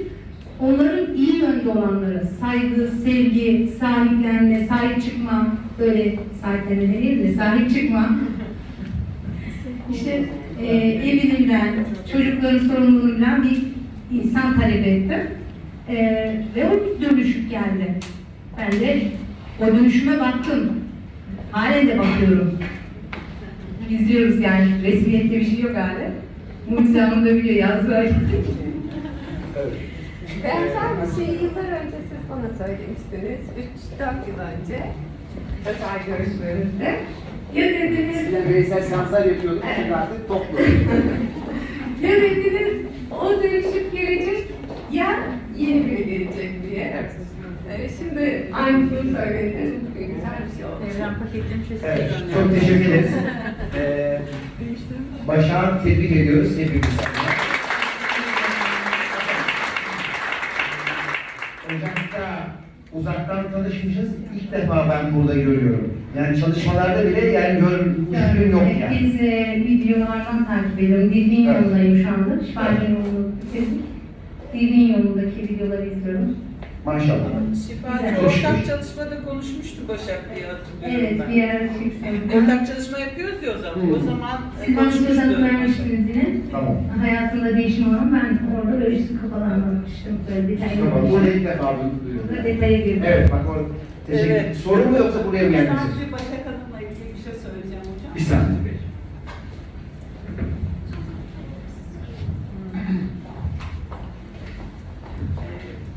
onların iyi yönde olanları, saygı, sevgi, sahiplenme, sahip çıkma, böyle sahiplenme değil de sahip çıkma. *laughs* İşte e, evimden, çocukların sorumluluğunu bilen bir insan talep ettim. E, ve o dönüşüp geldi. Ben de o dönüşüme baktım. Halen de bakıyorum. İzliyoruz yani. Resmiyette bir şey yok hala. Mucize Hanım da biliyor yazdılar. Benzer bir şeyi yıllar önce siz bana söylemiştiniz. 3-4 yıl önce. Özel görüşmemizde. Ya dediniz, Eskiden bireysel seanslar yapıyorduk. Şimdi artık toplu. *laughs* ya dediniz o dönüşüp gelecek ya yeni biri gelecek diye. Ee, şimdi aynısını söylediniz. Güzel bir şey oldu. Evren paketlemiş ve Evet. Çok teşekkür ederiz. *laughs* Ee, Başak'ı tebrik ediyoruz hepimiz. Ocak'ta uzaktan tanışmışız. İlk defa ben burada görüyorum. Yani çalışmalarda bile yani görmüşlüğüm yok yani. Biz e, videolardan takip ediyorum. Dilbin Evet. yolundayım şu anda. Şifacı yolunu bitirdik. Dilbin yolundaki videoları izliyorum. Maşallah. Şifacı ortak çalışmada konuşmuştu Başak diye hatırlıyorum Evet, ben. bir ara çıktım. Ortak çalışma yapıyoruz ya o zaman. Hmm. O zaman e, Siz konuşmuştuk. vermiştiniz yine. Tamam. Hayatında değişim olan ben orada böyle üstü kapalı anlatmıştım. Böyle detaylı. Tamam. Burada ilk defa bunu Burada duyuyorum. detaya girdim. Evet bak o teşekkür Evet. Sorun mu yoksa buraya mı geldiniz? Sadece Başak Hanım'la ilgili bir şey söyleyeceğim hocam. Bir saniye.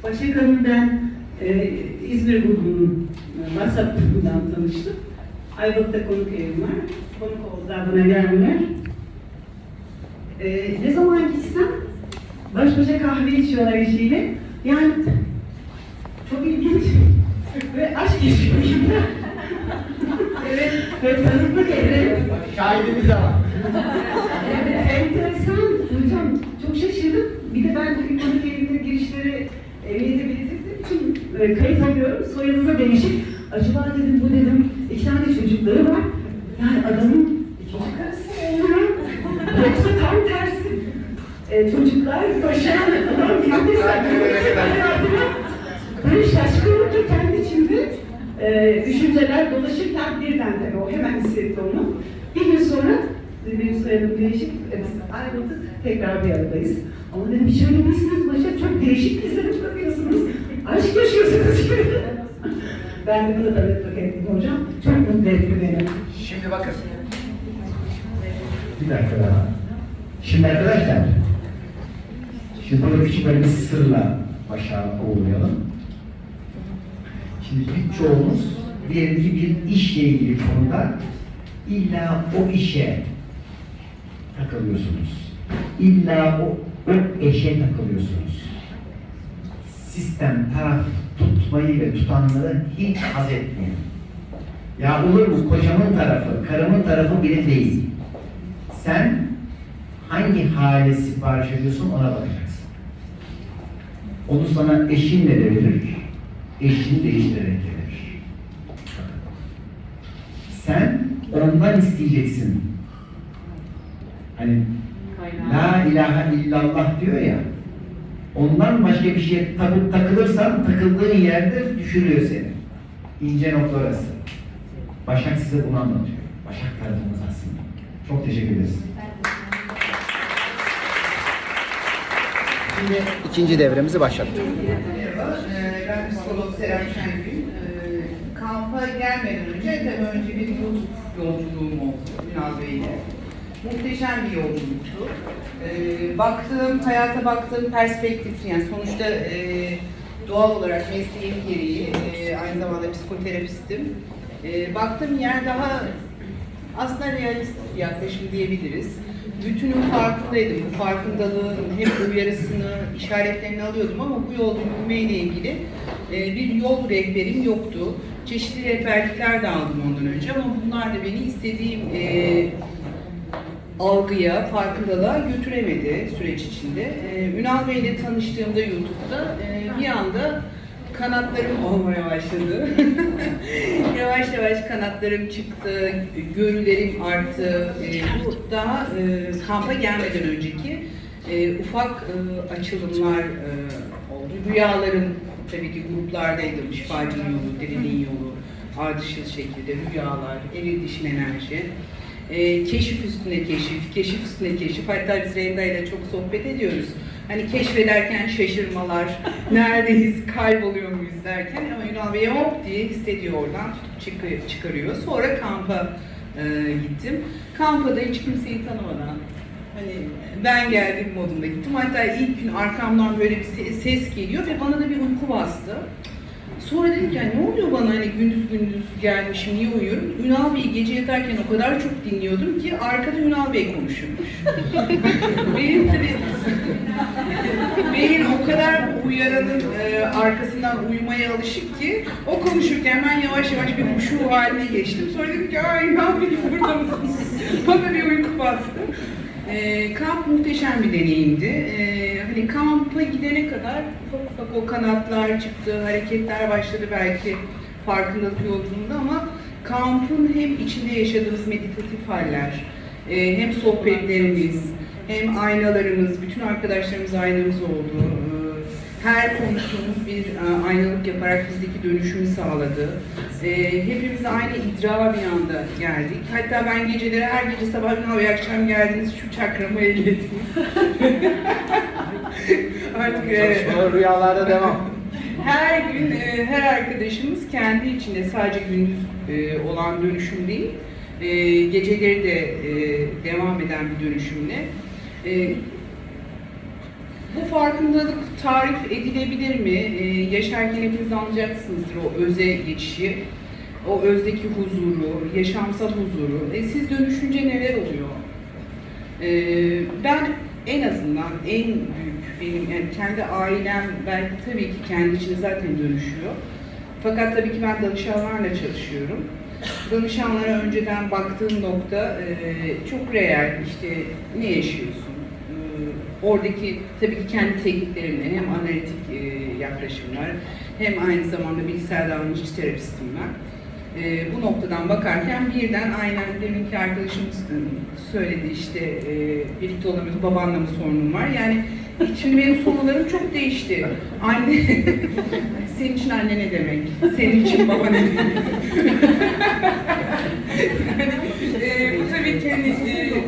Bey. Başak Hanım ben e, İzmir grubunun e, WhatsApp grubundan tanıştım. Ayvalık'ta konuk evim var. Konuk oldular bana geldiler. E, ne zaman gitsem baş başa kahve içiyorlar eşiyle. Yani çok ilginç ve aşk yaşıyor *laughs* evet, ve tanıklık ederim. Şahidimiz var. Evet, enteresan hocam. Çok şaşırdım. Bir de ben bugün konuk ehliyete belirttiğim için e, kayıt alıyorum. Soyadınıza değişik. Acaba dedim bu dedim iki tane çocukları var. Yani adamın ikinci karısı oluyor? Yoksa tam tersi. E, çocuklar başaran adam gibi hayatına böyle şaşkınlıkla kendi içinde e, düşünceler dolaşırken birden tabii o hemen hissetti onu. Bir gün sonra benim soyadım değişik, e, biz ayrıldık, tekrar bir aradayız. Ama dedim hiç öyle değilsiniz Başak, çok değişik izlenim bırakıyorsunuz. Aşk yaşıyorsunuz gibi. *laughs* ben de bunu tanıklık ettim hocam. Çok mutlu etti beni. Şimdi bakın. Bir dakika daha. Şimdi arkadaşlar, şimdi burada küçük böyle bir sırla başa uğurlayalım. Şimdi birçoğumuz diyelim ki bir işle ilgili konuda illa o işe takılıyorsunuz. İlla o, o eşe takılıyorsunuz. Sistem, taraf tutmayı ve tutanları hiç haz etmiyor. Ya olur mu kocamın tarafı, karımın tarafı biri değil. Sen hangi hale sipariş ediyorsun ona bakacaksın. Onu sana eşinle de verir, eşini değiştirerek de verir. Sen ondan isteyeceksin. Hani La ilahe illallah diyor ya. Ondan başka bir şeye takıp takılırsan takıldığın yerde düşürüyor seni. İnce nokta orası. Başak size bunu anlatıyor. Başak tarafımız aslında. Çok teşekkür ederiz. Şimdi ikinci devremizi başlattık. Merhaba, ee, ben psikolog Serap Şengül. Ee, Kampa gelmeden önce tabii önce bir yolculuğum oldu Ünal Bey'le. Muhteşem bir yolculuktu. Ee, baktığım, hayata baktığım perspektif, yani sonuçta e, doğal olarak mesleğim gereği e, aynı zamanda psikoterapistim. E, baktığım yer daha aslında realist yaklaşım diyebiliriz. Bütünün farkındaydım. Bu farkındalığın hep uyarısını, işaretlerini alıyordum ama bu yolda yürümeyle ilgili e, bir yol rehberim yoktu. Çeşitli rehberlikler de aldım ondan önce ama bunlar da beni istediğim e, algıya, farkındalığa götüremedi süreç içinde. Ee, Ünal Bey ile tanıştığımda YouTube'da e, bir anda kanatlarım *laughs* olmaya başladı. *laughs* yavaş yavaş kanatlarım çıktı, görülerim arttı. Ee, bu daha e, kampa gelmeden önceki e, ufak e, açılımlar e, oldu. Rüyalarım tabii ki gruplardaydım. Şifacının yolu, diriliğin yolu, ardışıl şekilde rüyalar, eril dişin enerji. E, keşif üstüne keşif, keşif üstüne keşif. Hatta biz Renda ile çok sohbet ediyoruz. Hani keşfederken şaşırmalar, *laughs* neredeyiz, kayboluyor muyuz derken ama Ünal Bey hop diye hissediyor oradan, tutup çıkarıyor. Sonra kampa e, gittim. Kampa da hiç kimseyi tanımadan, hani ben geldim modunda gittim. Hatta ilk gün arkamdan böyle bir se- ses geliyor ve bana da bir uyku bastı. Sonra dedim ki "Ya ne oluyor bana hani gündüz gündüz gelmişim niye uyuyorum? Ünal Bey'i gece yatarken o kadar çok dinliyordum ki arkada Ünal Bey konuşuyormuş. *laughs* Benim tabii beyin o kadar uyaranın e, arkasından uyumaya alışık ki o konuşurken ben yavaş yavaş bir huşu haline geçtim. Sonra dedim ki ay Ünal Bey burada mısınız? *laughs* Bana bir uyku bastı. E, kamp muhteşem bir deneyimdi. E, hani kampa gidene kadar ufak ufak o kanatlar çıktı, hareketler başladı belki farkındalık yolculuğunda ama kampın hem içinde yaşadığımız meditatif haller, e, hem sohbetlerimiz, hem aynalarımız, bütün arkadaşlarımız aynamız oldu. E, Her konuştuğumuz bir e, aynalık yaparak bizdeki dönüşümü sağladı. E, hepimiz aynı iddia bir anda geldik. Hatta ben geceleri her gece sabah "Ünal Bey akşam geldiniz şu çakramı ellediniz. *laughs* Artık evet. Rüyalarda devam. *laughs* Her gün e, her arkadaşımız kendi içinde sadece gündüz olan dönüşüm değil, geceleri de devam eden bir dönüşümle. Bu farkındalık tarif edilebilir mi? E, yaşarken hepiniz anlayacaksınızdır o öze geçişi, o özdeki huzuru, yaşamsal huzuru. E, siz dönüşünce neler oluyor? E, ben en azından en büyük benim yani kendi ailem belki tabii ki kendi içinde zaten dönüşüyor. Fakat tabii ki ben danışanlarla çalışıyorum. Danışanlara önceden baktığım nokta e, çok reel işte ne yaşıyorsun? Oradaki tabii ki kendi tekniklerimle hem analitik e, yaklaşımlar hem aynı zamanda bilgisayar davranışçı terapistim ben. E, bu noktadan bakarken birden aynen deminki arkadaşımız söyledi işte e, birlikte olamıyoruz, babanla mı sorunum var? Yani şimdi benim sorularım çok değişti. Anne, *laughs* senin için anne ne demek? Senin için baba ne demek? *laughs* hani, e,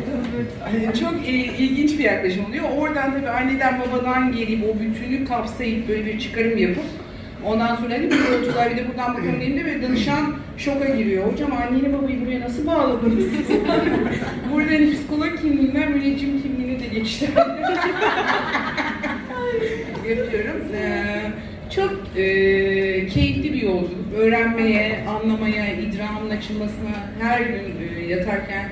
hani çok ilginç bir yaklaşım oluyor. Oradan tabii anneden babadan gelip o bütünü kapsayıp böyle bir çıkarım yapıp Ondan sonra dedim ki yolcular bir de buradan bakın dediğimde böyle danışan şoka giriyor. Hocam anneni babayı buraya nasıl bağladınız? *laughs* Burada hani psikolog kimliğinden müneccim kimliğine de geçti. *laughs* Yapıyorum. Ee, çok e, keyifli bir yolculuk. Öğrenmeye, anlamaya, idramın açılmasına her gün e, yatarken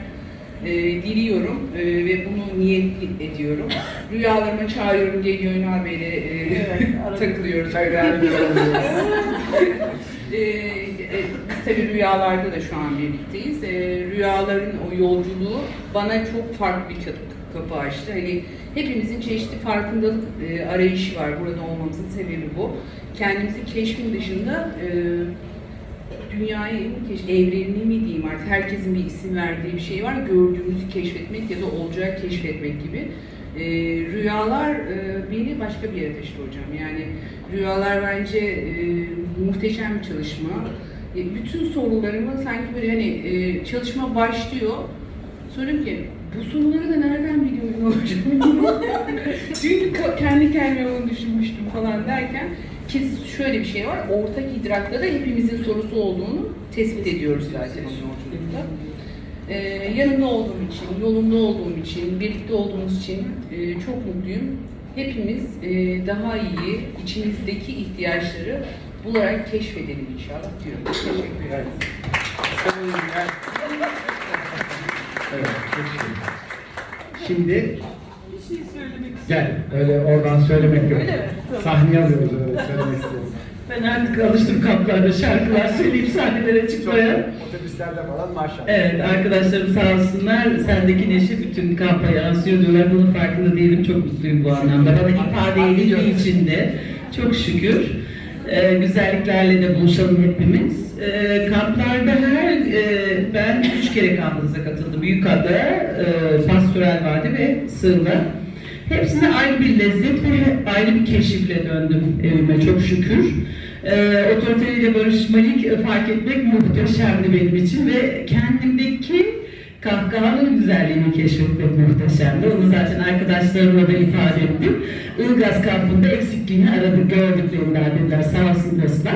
e, diliyorum e, ve bunu niyet ediyorum. Rüyalarıma çağırıyorum diye Gönül Bey'le e, *laughs* takılıyoruz. *laughs* E, e, biz tabii rüyalarda da şu an birlikteyiz. E, rüyaların o yolculuğu bana çok farklı bir kapı, kapı açtı. Hani hepimizin çeşitli farkındalık e, arayışı var. Burada olmamızın sebebi bu. Kendimizi keşfin dışında e, dünyayı mı keş, evrenini mi diyeyim artık herkesin bir isim verdiği bir şey var. Gördüğümüzü keşfetmek ya da olacağı keşfetmek gibi. E, rüyalar e, beni başka bir yere taşıdı hocam. Yani rüyalar bence e, muhteşem bir çalışma. E, bütün sorularımı sanki böyle hani e, çalışma başlıyor. Soruyorum ki bu soruları da nereden biliyorum hocam? *laughs* Çünkü kendi kendime onu düşünmüştüm falan derken kesin şöyle bir şey var. Ortak idrakta da hepimizin sorusu olduğunu tespit ediyoruz zaten yolculukta. Ee, yanında olduğum için, yolunda olduğum için, birlikte olduğumuz için e, çok mutluyum. Hepimiz e, daha iyi içimizdeki ihtiyaçları bularak keşfedelim inşallah diyorum. Teşekkür ederim. Evet, peki. Şimdi gel öyle oradan söylemek yok. Sahneye alıyoruz öyle söylemek istiyorum. *laughs* Ben artık alıştım kamplarda şarkılar söyleyip sahnelere çıkmaya. Otobüslerde falan maşallah. Evet, arkadaşlarım sağ olsunlar. Sendeki neşe bütün kampa yansıyor diyorlar. Bunun farkında değilim. Çok mutluyum bu anlamda. Bana ifade edildiği için de çok şükür. Ee, güzelliklerle de buluşalım hepimiz. Ee, kamplarda her, e, ben üç kere kampınıza katıldım. Büyükada, e, Pastoral Vadi ve Sığla. Hepsine ayrı bir lezzet ve ayrı bir keşifle döndüm evime çok şükür. Ee, otoriteyle barışmalik e, fark etmek muhteşemdi benim için ve kendimdeki kahkahanın güzelliğini keşfetmek muhteşemdi. Onu zaten arkadaşlarımla da ifade ettim. Ilgaz kampında eksikliğini aradık, gördüklerinden dediler. Sağ olsun dostlar.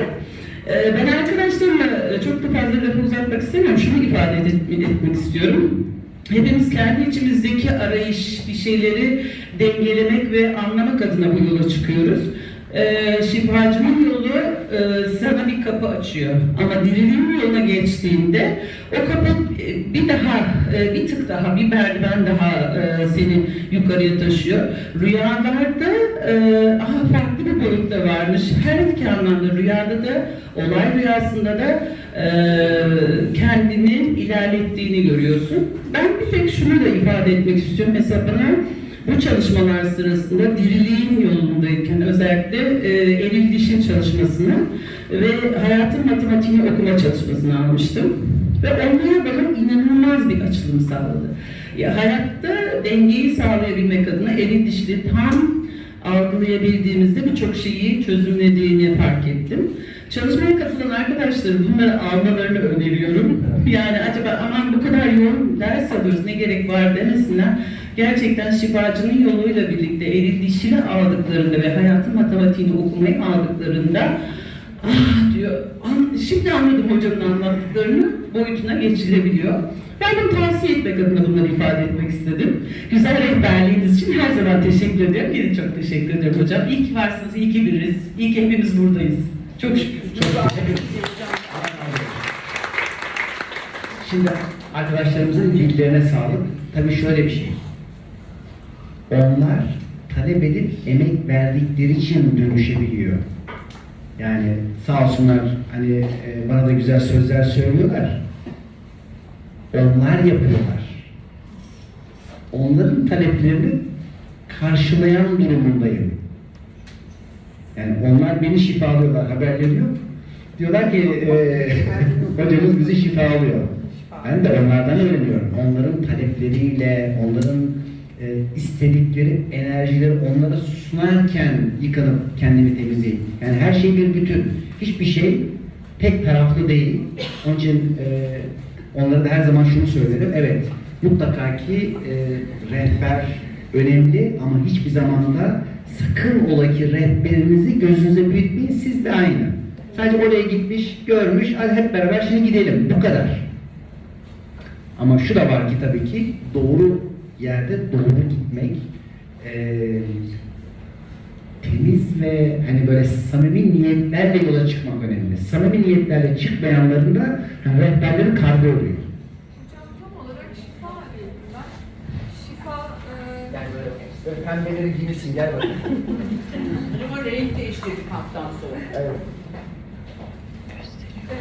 Ee, ben arkadaşlarımla e, çok da fazla lafı uzatmak istemiyorum. Şunu ifade et- etmek istiyorum. Hepimiz kendi içimizdeki arayış, bir şeyleri dengelemek ve anlamak adına bu yola çıkıyoruz. Ee, şifacının yolu e, sana bir kapı açıyor. Ama diriliğin yoluna geçtiğinde o kapı e, bir daha, e, bir tık daha, bir merdiven daha e, seni yukarıya taşıyor. Rüyalarda e, aha farklı bir boyutta varmış. Her iki anlamda rüyada da, olay rüyasında da e, kendini ilerlettiğini görüyorsun. Ben bir tek şunu da ifade etmek istiyorum. Mesela bana bu çalışmalar sırasında diriliğin yolundayken özellikle e, eril dişin çalışmasını ve hayatın matematiğini okuma çalışmasını almıştım. Ve onlar bana inanılmaz bir açılım sağladı. Ya, hayatta dengeyi sağlayabilmek adına eril dişli tam algılayabildiğimizde birçok şeyi çözümlediğini fark ettim. Çalışmaya katılan arkadaşlarım bunları almalarını öneriyorum. Yani acaba aman bu kadar yoğun ders alıyoruz ne gerek var demesinler. Gerçekten şifacının yoluyla birlikte eril dişini aldıklarında ve hayatın matematiğini okumayı aldıklarında ah diyor, "An- şimdi anladım hocamın anlattıklarını boyutuna geçilebiliyor. Ben bunu tavsiye etmek adına bunları ifade etmek istedim. Güzel rehberliğiniz için her zaman teşekkür ediyorum. Yine çok teşekkür ederim hocam. İyi ki varsınız, iyi ki biriz. İyi ki hepimiz buradayız. Çok şükür. Çok teşekkür ederim. Şimdi arkadaşlarımızın bilgilerine sağlık. Tabii şöyle bir şey. Onlar talep edip emek verdikleri için dönüşebiliyor. Yani sağ olsunlar hani e, bana da güzel sözler söylüyorlar. Onlar yapıyorlar. Onların taleplerini karşılayan durumundayım. Yani onlar beni şifalıyorlar, haberleri yok. Diyorlar ki e, *laughs* hocamız bizi şifalıyor. Ben de onlardan öğreniyorum. Onların talepleriyle, onların e, istedikleri enerjileri onlara sunarken yıkanıp kendimi temizleyip. Yani her şey bir bütün. Hiçbir şey tek taraflı değil. Onun için e, onlara da her zaman şunu söylerim. Evet, mutlaka ki e, rehber önemli ama hiçbir zaman da sakın ola ki rehberinizi gözünüze büyütmeyin, siz de aynı. Sadece oraya gitmiş, görmüş, hadi hep beraber şimdi gidelim, bu kadar. Ama şu da var ki tabii ki doğru yerde doğru gitmek, eee, temiz ve hani böyle samimi niyetlerle yola çıkmak önemli. Samimi niyetlerle çıkmayanların da hani rehberlerin kardı oluyor. Hocam tam olarak şifa arıyorum ben. Şifa, e, Yani böyle, pembeleri giymişsin gel bakayım. *laughs* Ama renk değiştirdi kamptan sonra. Evet.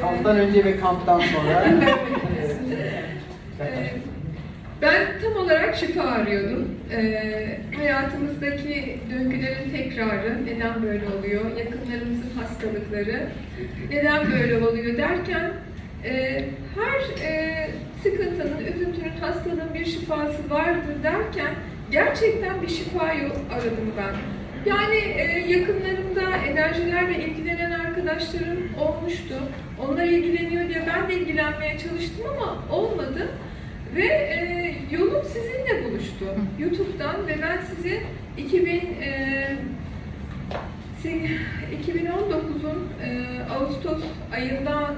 Kamptan önce ve kamptan sonra. Ee, Ben tam olarak şifa arıyordum. Ee, hayatımızdaki döngülerin tekrarı, neden böyle oluyor, yakınlarımızın hastalıkları, neden böyle oluyor derken e, her e, sıkıntının, üzüntünün, hastalığın bir şifası vardır derken gerçekten bir şifa yol aradım ben. Yani e, yakınlarımda enerjilerle ilgilenen arkadaşlarım olmuştu. Onlar ilgileniyor diye ben de ilgilenmeye çalıştım ama olmadı. Ve e, yolum sizinle buluştu. YouTube'dan ve ben sizi 2000 e, se- 2019'un e, Ağustos ayında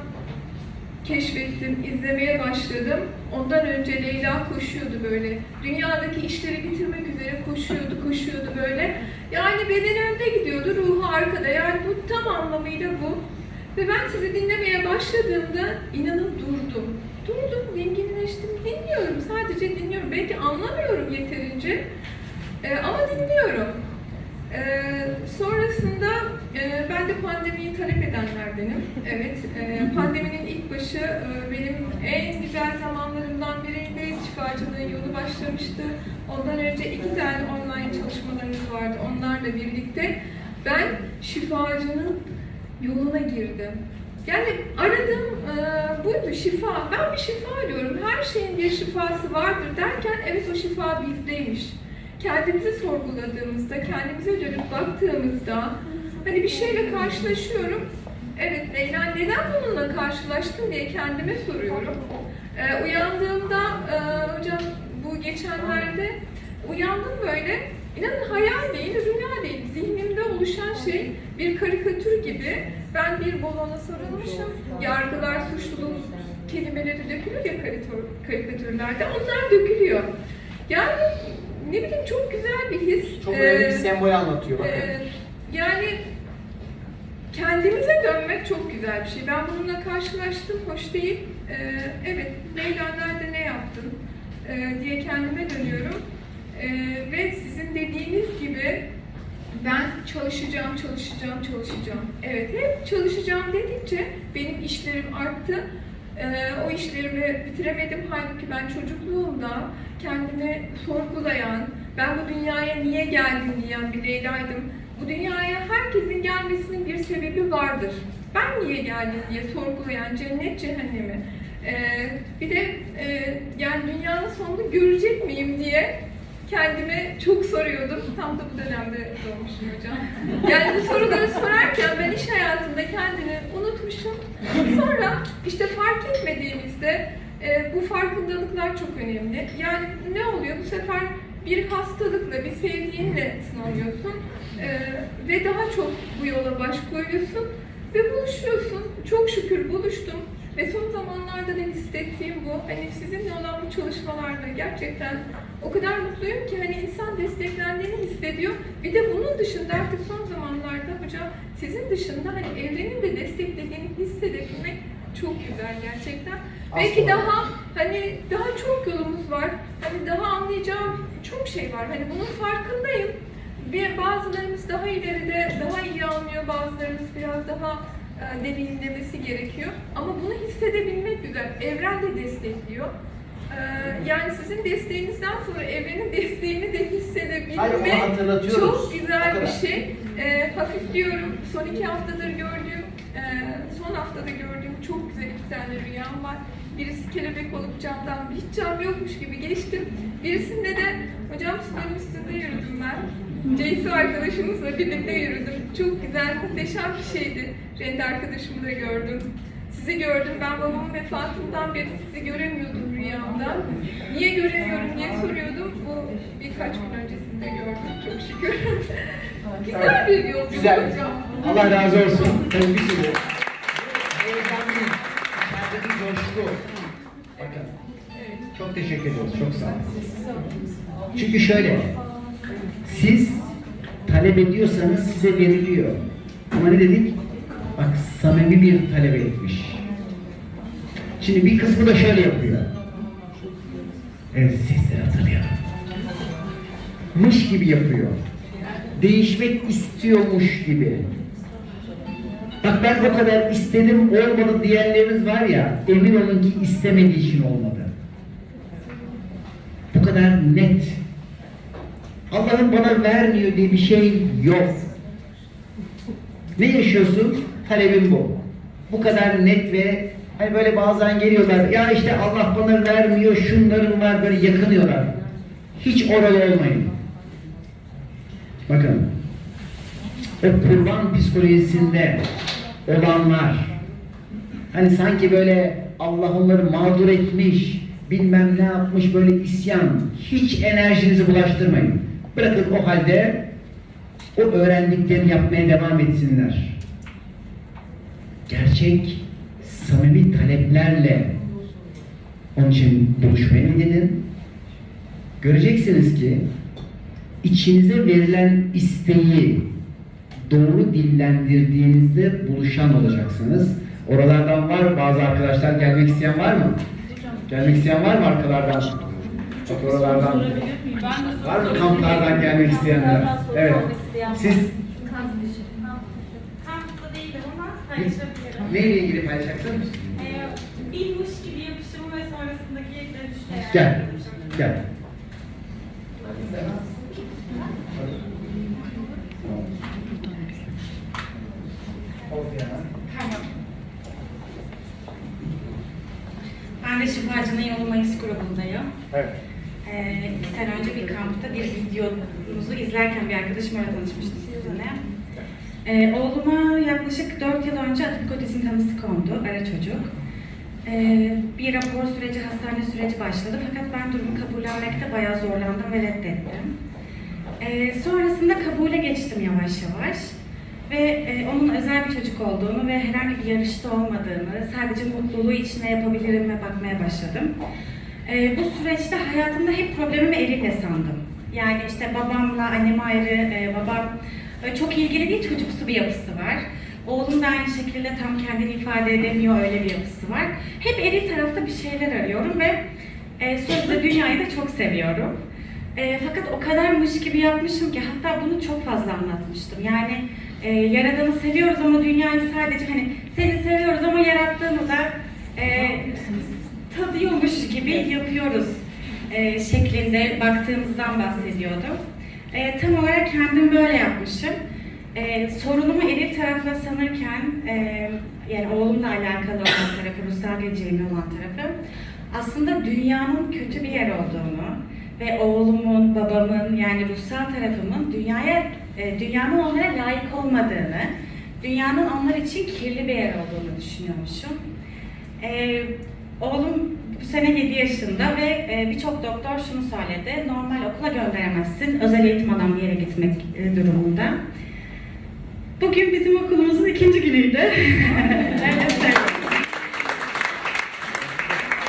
keşfettim, izlemeye başladım. Ondan önce Leyla koşuyordu böyle. Dünyadaki işleri bitirmek üzere koşuyordu, koşuyordu böyle. Yani bedeni önde gidiyordu, ruhu arkada. Yani bu tam anlamıyla bu. Ve ben sizi dinlemeye başladığımda inanın durdum. Durdum, dinginleştim, dinliyorum. Sadece dinliyorum. Belki anlamıyorum yeterince. Ee, ama dinliyorum. Ee, sonrasında e, ben de pandemiyi talep edenlerdenim. Evet, e, pandeminin ilk başı e, benim en güzel zamanlarımdan biriydi. Şifacılığın yolu başlamıştı. Ondan önce iki tane online çalışmalarımız vardı. Onlarla birlikte ben şifacının yoluna girdim. Yani aradığım e, buydu şifa. Ben bir şifa arıyorum. Her şeyin bir şifası vardır derken evet o şifa bizdeymiş. Kendimizi sorguladığımızda, kendimize dönüp baktığımızda hani bir şeyle karşılaşıyorum. Evet Leyla neden bununla karşılaştın diye kendime soruyorum. E, uyandığımda e, hocam bu geçenlerde uyandım böyle. İnanın hayal değil, rüya değil. Zihnimde oluşan şey bir karikatür gibi. Ben bir balona sarılmışım. Yargılar, suçluluk kelimeleri dökülür ya karikatür- karikatürlerde. Onlar dökülüyor. Yani ne bileyim çok güzel bir his. Çok önemli bir Ee, sembol anlatıyor bakın. ee, yani kendimize dönmek çok güzel bir şey. Ben bununla karşılaştım, hoş değil. Ee, evet, Leyla nerede ne yaptın ee, diye kendime dönüyorum. Ee, ve sizin dediğiniz gibi ben çalışacağım, çalışacağım, çalışacağım. Evet, hep çalışacağım dedikçe benim işlerim arttı. Ee, o işlerimi bitiremedim. Halbuki ben çocukluğumda kendimi sorgulayan, ben bu dünyaya niye geldim diyen bir Leyla'ydım. Bu dünyaya herkesin gelmesinin bir sebebi vardır. Ben niye geldim diye sorgulayan cennet cehennemi. Ee, bir de e, yani dünyanın sonunu görecek miyim diye kendime çok soruyordum. Tam da bu dönemde doğmuşum hocam. Yani bu soruları sorarken ben iş hayatında kendimi unutmuşum. Sonra işte fark etmediğimizde e, bu farkındalıklar çok önemli. Yani ne oluyor? Bu sefer bir hastalıkla, bir sevdiğinle sınanıyorsun e, ve daha çok bu yola baş koyuyorsun ve buluşuyorsun. Çok şükür buluştum. Ve son zamanlarda da hissettiğim bu. Hani sizinle olan bu çalışmalarda gerçekten o kadar mutluyum ki hani insan desteklendiğini hissediyor. Bir de bunun dışında artık son zamanlarda hocam sizin dışında hani evrenin de desteklediğini hissedebilmek çok güzel gerçekten. Belki Aslında. daha hani daha çok yolumuz var. Hani daha anlayacağım çok şey var. Hani bunun farkındayım. Bir bazılarımız daha ileride, daha iyi anlıyor, bazılarımız biraz daha e, deneyimlemesi gerekiyor. Ama bunu hissedebilmek güzel. Evren de destekliyor. E, yani sizin desteğinizden sonra evrenin desteğini de Hayır, hatırlatıyoruz. çok güzel bir şey. E, hafifliyorum. Son iki haftadır gördüğüm, e, son haftada gördüğüm çok güzel iki tane rüyam var. Birisi kelebek olup camdan hiç cam yokmuş gibi geçtim. Birisinde de hocam suların üstünde yürüdüm ben. Ceysu arkadaşımızla birlikte yürüdüm. Çok güzel, muhteşem bir şeydi. Rent arkadaşımı da gördüm. Sizi gördüm. Ben babamın vefatından beri sizi göremiyordum rüyamda. Niye göremiyorum diye soruyordum. Bu birkaç gün öncesinde gördüm. Çok şükür. *laughs* Güzel bir yolculuk Güzel. hocam. Allah razı olsun. Sürü. Heyecanlıyım. İçerideki coşku. Bakın. Çok teşekkür ediyoruz. Çok sağ olun. Çünkü şöyle. Siz talep ediyorsanız size veriliyor. Ama ne dedik? Bak samimi bir talep etmiş. Şimdi bir kısmı da şöyle yapıyor. Evet sesleri hatırlayalım. Mış gibi yapıyor. Değişmek istiyormuş gibi. Bak ben o kadar istedim olmadı diyenleriniz var ya emin olun ki istemediği için olmadı. Bu kadar net. Allah'ın bana vermiyor diye bir şey yok. Ne yaşıyorsun? Talebin bu. Bu kadar net ve hani böyle bazen geliyorlar ya işte Allah bana vermiyor şunların var böyle yakınıyorlar. Hiç oralı olmayın. Bakın o kurban psikolojisinde olanlar hani sanki böyle Allah onları mağdur etmiş bilmem ne yapmış böyle isyan hiç enerjinizi bulaştırmayın. Bırakın o halde o öğrendiklerini yapmaya devam etsinler. Gerçek samimi taleplerle onun için buluşmaya gidin. Göreceksiniz ki içinize verilen isteği doğru dillendirdiğinizde buluşan olacaksınız. Oralardan var bazı arkadaşlar gelmek isteyen var mı? Gelmek isteyen var mı arkalardan? Bak oralardan. Var mı kamplardan gelmek isteyenler? Evet. Siz Kampta değilim ama. Neyle ilgili paylaşacaksın? Ee, bilmiş gibi yapışımı ve sonrasındaki dönüşte. Gel. Gel. Tamam. Ben de Şifacı'nın Yolu Mayıs grubundayım. Evet. Ee, iki sene önce bir kampta bir videomuzu izlerken bir arkadaşım öyle tanışmıştı sizinle. Ee, oğluma yaklaşık 4 yıl önce atipik otizm tanısı kondu, ara çocuk. Ee, bir rapor süreci, hastane süreci başladı fakat ben durumu kabullenmekte bayağı zorlandım ve reddettim. Ee, sonrasında kabule geçtim yavaş yavaş. Ve e, onun özel bir çocuk olduğunu ve herhangi bir yarışta olmadığını, sadece mutluluğu içine yapabilirim ve bakmaya başladım. E, bu süreçte hayatımda hep problemimi eliyle sandım. Yani işte babamla annem ayrı, e, babam çok ilgili değil, çocuksu bir yapısı var. Oğlum da aynı şekilde tam kendini ifade edemiyor, öyle bir yapısı var. Hep eril tarafta bir şeyler arıyorum ve e, sözde dünyayı da çok seviyorum. E, fakat o kadarmış gibi yapmışım ki hatta bunu çok fazla anlatmıştım. Yani e, Yaradan'ı seviyoruz ama dünyayı sadece hani seni seviyoruz ama yarattığını da e, tadıyormuş gibi yapıyoruz e, şeklinde baktığımızdan bahsediyordum. E, tam olarak kendim böyle yapmışım. E, sorunumu eril tarafla sanırken, e, yani oğlumla alakalı olan tarafı, ruhsal geleceğimle olan tarafı, aslında dünyanın kötü bir yer olduğunu ve oğlumun, babamın yani ruhsal tarafımın dünyaya, e, dünyanın onlara layık olmadığını, dünyanın onlar için kirli bir yer olduğunu düşünüyormuşum. E, oğlum bu sene 7 yaşında ve e, birçok doktor şunu söyledi, normal okula gönderemezsin, özel eğitim alan bir yere gitmek e, durumunda. Bugün bizim okulumuzun ikinci günüydü. *laughs* Öyle.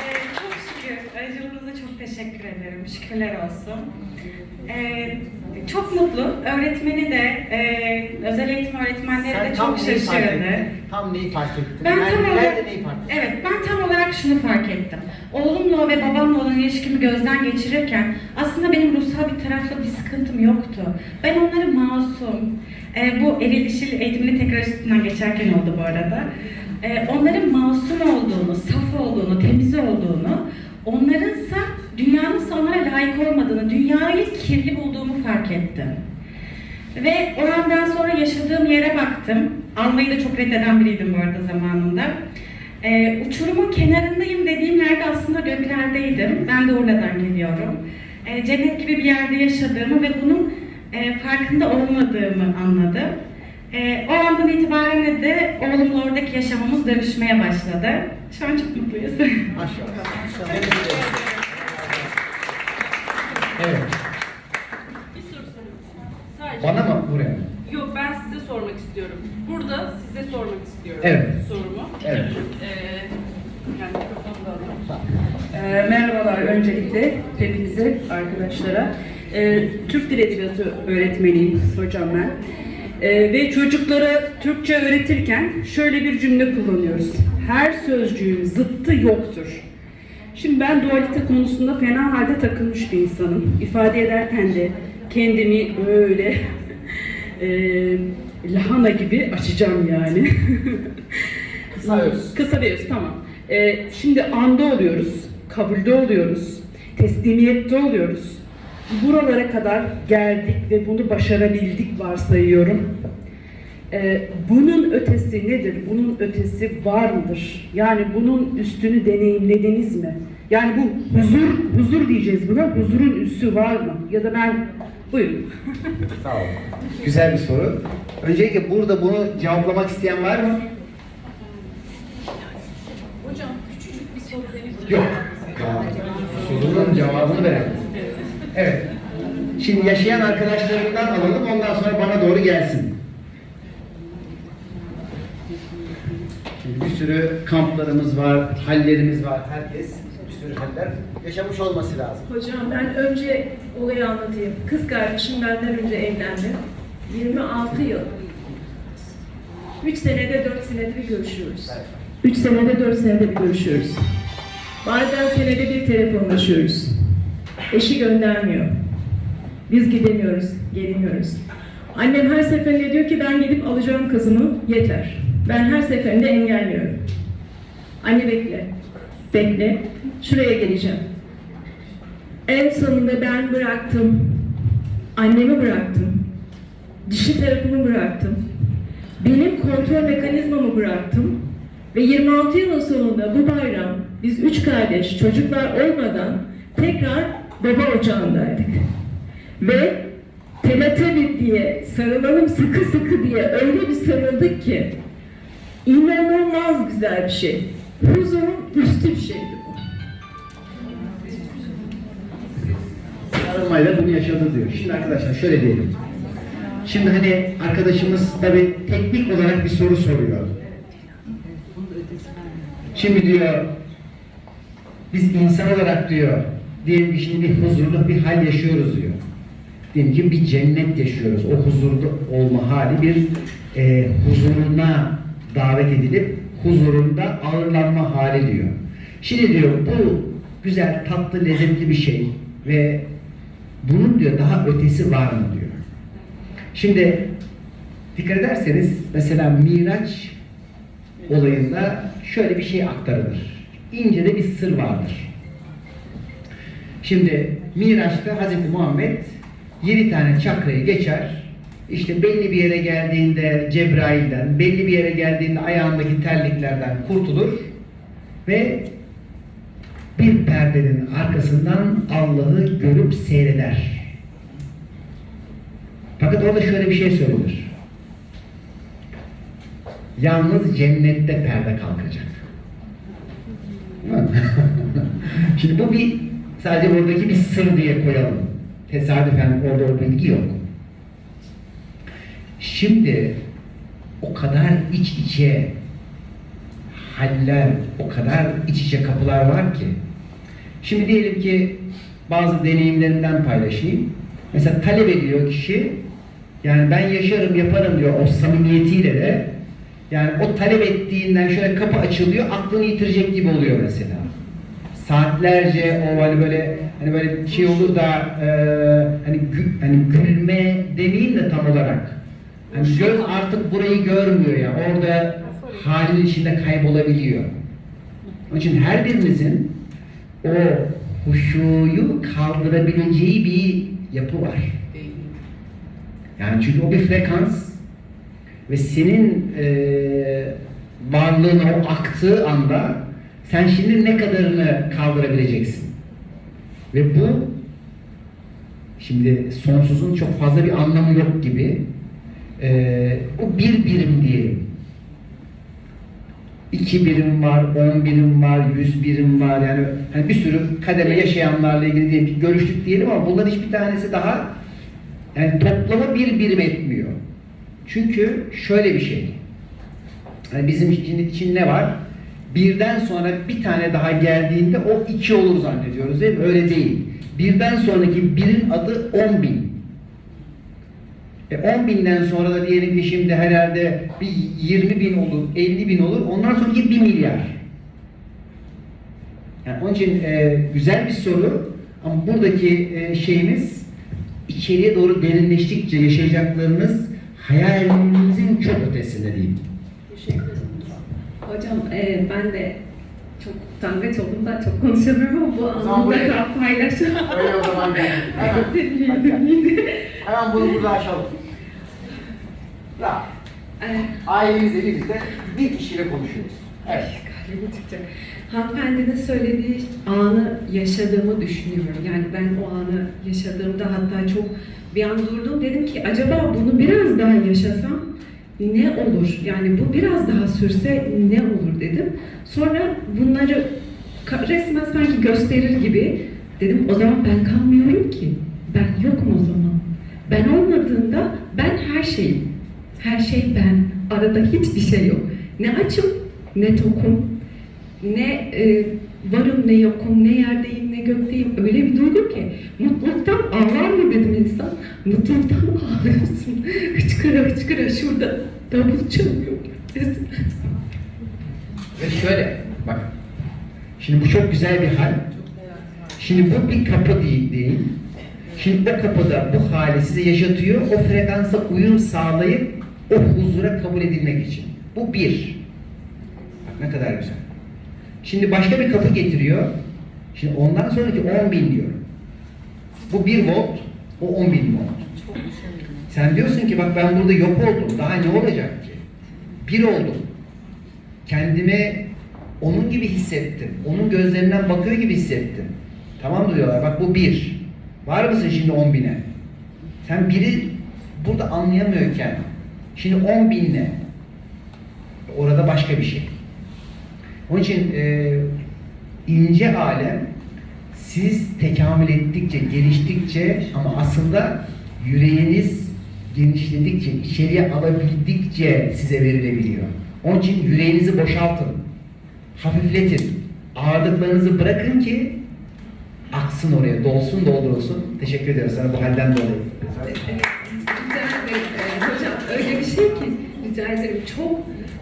Ee, *laughs* çok şükür. Aracılığınıza çok teşekkür ederim. Şükürler olsun. Ee, çok mutlu. Öğretmeni de, e, özel eğitim öğretmenleri de çok şaşırdı. Tam neyi fark ettin? Ben Nerede- tam olarak, neyi fark ettin? evet ben tam olarak şunu fark ettim. Oğlumla ve babamla olan ilişkimi gözden geçirirken aslında benim ruhsal bir tarafla bir sıkıntım yoktu. Ben onları masum, e, bu eril dişil eğitimini tekrar üstünden geçerken oldu bu arada. E, onların masum olduğunu, saf olduğunu, temiz olduğunu, onlarınsa dünyanın onlara layık olmadığını, dünyayı kirli bulduğumu fark ettim. Ve o andan sonra yaşadığım yere baktım. Almayı da çok reddeden biriydim bu arada zamanında. Ee, uçurumun kenarındayım dediğim yerde aslında göklerdeydim. Ben de oradan geliyorum. Ee, cennet gibi bir yerde yaşadığımı ve bunun e, farkında olmadığımı anladım. Ee, o andan itibaren de oğlumla oradaki yaşamımız dönüşmeye başladı. Şu an çok mutluyuz. Evet. Bir soru sorayım. Sadece. Bana mı buraya mı? Yok ben size sormak istiyorum. Burada size sormak istiyorum Evet. sorumu. Evet. Ee, yani. Ee, merhabalar öncelikle hepinize, arkadaşlara. Ee, Türk Dil Edebiyatı öğretmeniyim hocam ben. Ee, ve çocuklara Türkçe öğretirken şöyle bir cümle kullanıyoruz. Her sözcüğün zıttı yoktur. Şimdi ben dualite konusunda fena halde takılmış bir insanım. İfade ederken de kendimi böyle *laughs* e, lahana gibi açacağım yani. Kısa öz. *laughs* Kısa öz, tamam. Ee, şimdi anda oluyoruz, kabulde oluyoruz, teslimiyette oluyoruz. Buralara kadar geldik ve bunu başarabildik varsayıyorum. Ee, bunun ötesi nedir? Bunun ötesi var mıdır? Yani bunun üstünü deneyimlediniz mi? Yani bu huzur, huzur diyeceğiz buna. Huzurun üssü var mı? Ya da ben, buyurun. Sağ ol. Güzel bir soru. Öncelikle burada bunu cevaplamak isteyen var mı? Hocam küçücük bir soru benim. Yok. Sorunun cevabını verelim. Evet. Şimdi yaşayan arkadaşlarımdan alalım, ondan sonra bana doğru gelsin. Şimdi bir sürü kamplarımız var, hallerimiz var. Herkes sürü haller yaşamış olması lazım. Hocam ben önce olayı anlatayım. Kız kardeşim benden önce evlendi. 26 yıl. 3 senede 4 senede bir görüşüyoruz. 3 senede 4 senede bir görüşüyoruz. Bazen senede bir telefonlaşıyoruz. Eşi göndermiyor. Biz gidemiyoruz, gelemiyoruz. Annem her seferinde diyor ki ben gidip alacağım kızımı, yeter. Ben her seferinde engelliyorum. Anne bekle, bekle, şuraya geleceğim. En sonunda ben bıraktım. Annemi bıraktım. Dişi tarafımı bıraktım. Benim kontrol mekanizmamı bıraktım. Ve 26 yılın sonunda bu bayram biz üç kardeş çocuklar olmadan tekrar baba ocağındaydık. Ve Teletubby diye sarılalım sıkı sıkı diye öyle bir sarıldık ki inanılmaz güzel bir şey. Huzurun üstü bir şeydi bu. Sarılmayla bunu yaşadı diyor. Şimdi arkadaşlar şöyle diyelim. Şimdi hani arkadaşımız tabii teknik olarak bir soru soruyor. Şimdi diyor biz insan olarak diyor diyelim ki şimdi bir huzurlu bir hal yaşıyoruz diyor. Diyelim ki bir cennet yaşıyoruz. O huzurlu olma hali bir e, huzuruna davet edilip huzurunda ağırlanma hali diyor. Şimdi diyor bu güzel, tatlı, lezzetli bir şey ve bunun diyor daha ötesi var mı diyor. Şimdi dikkat ederseniz mesela Miraç olayında şöyle bir şey aktarılır. İnce de bir sır vardır. Şimdi Miraç'ta Hz. Muhammed 7 tane çakrayı geçer. İşte belli bir yere geldiğinde Cebrail'den, belli bir yere geldiğinde ayağındaki terliklerden kurtulur ve bir perdenin arkasından Allah'ı görüp seyreder. Fakat orada şöyle bir şey söylenir. Yalnız cennette perde kalkacak. *laughs* Şimdi bu bir sadece buradaki bir sır diye koyalım. Tesadüfen orada o bilgi yok. Şimdi o kadar iç içe haller, o kadar iç içe kapılar var ki. Şimdi diyelim ki bazı deneyimlerinden paylaşayım. Mesela talep ediyor kişi, yani ben yaşarım, yaparım diyor o samimiyetiyle de. Yani o talep ettiğinden şöyle kapı açılıyor, aklını yitirecek gibi oluyor mesela. Saatlerce o hani böyle hani böyle şey olur da e, hani gü, hani gülme demeyeyim de tam olarak. Hani göz artık burayı görmüyor ya. Orada halin içinde kaybolabiliyor. Onun için her birimizin o huşuyu kaldırabileceği bir yapı var. Yani çünkü o bir frekans ve senin e, varlığına o aktığı anda sen şimdi ne kadarını kaldırabileceksin? Ve bu şimdi sonsuzun çok fazla bir anlamı yok gibi. Ee, o bir birim diyelim. İki birim var, on birim var, yüz birim var. Yani hani bir sürü kademe yaşayanlarla ilgili diyelim ki görüştük diyelim ama bunların hiçbir tanesi daha yani toplama bir birim etmiyor. Çünkü şöyle bir şey. Yani bizim için, için ne var? Birden sonra bir tane daha geldiğinde o iki olur zannediyoruz değil mi? Öyle değil. Birden sonraki birin adı on bin. E 10 binden sonra da diyelim ki şimdi herhalde bir 20 bin olur, 50 bin olur. Ondan sonraki 1 milyar. Yani onun için e, güzel bir soru ama buradaki e, şeyimiz içeriye doğru derinleştikçe yaşayacaklarınız hayalinizin çok ötesinde değil. Teşekkür ederim. Hocam e, ben de çok utangaç oldum da çok konuşamıyorum ama bu zaman anlamda paylaşacağım. Öyle o zaman gel. Hemen. *laughs* Hemen bunu burada aşalım. Ya, ailemizle birlikte bir kişiyle konuşuyoruz. Evet. Hanımefendinin söylediği anı yaşadığımı düşünüyorum. Yani ben o anı yaşadığımda hatta çok bir an durdum dedim ki acaba bunu biraz daha yaşasam ne olur? Yani bu biraz daha sürse ne olur dedim. Sonra bunları resmen sanki gösterir gibi dedim o zaman ben kalmıyorum ki. Ben yokum o zaman. Ben olmadığında ben her şeyim. Her şey ben. Arada hiçbir şey yok. Ne açım ne tokum ne e, varım ne yokum, ne yerdeyim ne gökteyim. Öyle bir duygu ki mutluluktan ağlar mı dedim insan. Mutluluktan ağlıyorsun. *laughs* hıçkıra hıçkıra şurada davul çalıyor. Ve şöyle bak. Şimdi bu çok güzel bir hal. Şimdi bu bir kapı değil, değil. Şimdi o kapıda bu hali size yaşatıyor. O frekansa uyum sağlayıp o huzura kabul edilmek için. Bu bir. Bak ne kadar güzel. Şimdi başka bir kapı getiriyor. Şimdi ondan sonraki 10 bin diyor. Bu 1 volt, o 10 bin volt. Sen diyorsun ki bak ben burada yok oldum. Daha ne olacak ki? Bir oldum. Kendimi onun gibi hissettim. Onun gözlerinden bakıyor gibi hissettim. Tamam diyorlar. Bak bu bir. Var mısın şimdi 10 bine? Sen biri burada anlayamıyorken şimdi 10 binle orada başka bir şey. Onun için e, ince alem siz tekamül ettikçe, geliştikçe ama aslında yüreğiniz genişledikçe, içeriye alabildikçe size verilebiliyor. Onun için yüreğinizi boşaltın. Hafifletin. Ağırlıklarınızı bırakın ki aksın oraya, dolsun, doldurulsun. Teşekkür ederim sana bu halden dolayı. Rica ederim. Ee, hocam öyle bir şey ki rica ederim çok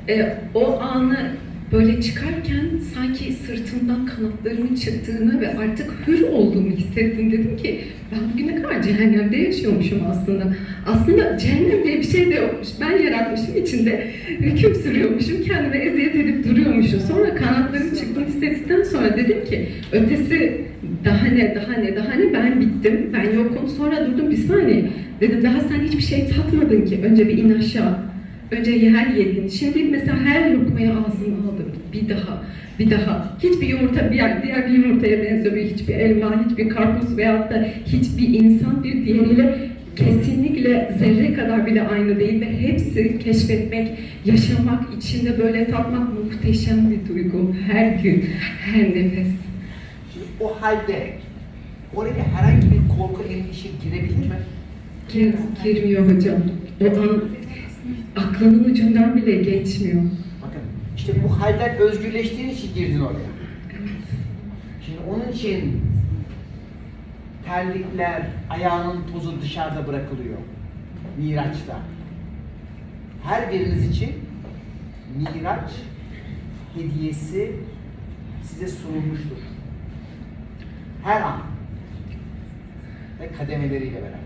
e, o anı böyle çıkarken sanki sırtımdan kanatlarımın çıktığını ve artık hür olduğumu hissettim. Dedim ki ben bugüne kadar cehennemde yaşıyormuşum aslında. Aslında cehennem diye bir şey de yokmuş. Ben yaratmışım içinde hüküm sürüyormuşum. Kendime eziyet edip duruyormuşum. Sonra kanatlarım çıktığını hissettikten sonra dedim ki ötesi daha ne, daha ne, daha ne ben bittim, ben yokum. Sonra durdum bir saniye. Dedim daha sen hiçbir şey tatmadın ki. Önce bir in aşağı. Önce yer yedin. Şimdi mesela her lokmayı ağzıma aldım. Bir daha, bir daha. Hiçbir yumurta bir diğer bir yumurtaya benzemiyor. Hiçbir elma, hiçbir karpuz veyahut da hiçbir insan bir diğeriyle kesinlikle zerre kadar bile aynı değil ve hepsi keşfetmek, yaşamak, içinde böyle tatmak muhteşem bir duygu. Her gün, her nefes. Şimdi o halde oraya herhangi bir korku, endişe girebilir mi? Gir, girmiyor hocam. O an aklının ucundan bile geçmiyor. Bakın işte bu halden özgürleştiğin için girdin oraya. Şimdi onun için terlikler, ayağının tozu dışarıda bırakılıyor. Miraç'ta. Her biriniz için Miraç hediyesi size sunulmuştur. Her an. Ve kademeleriyle beraber.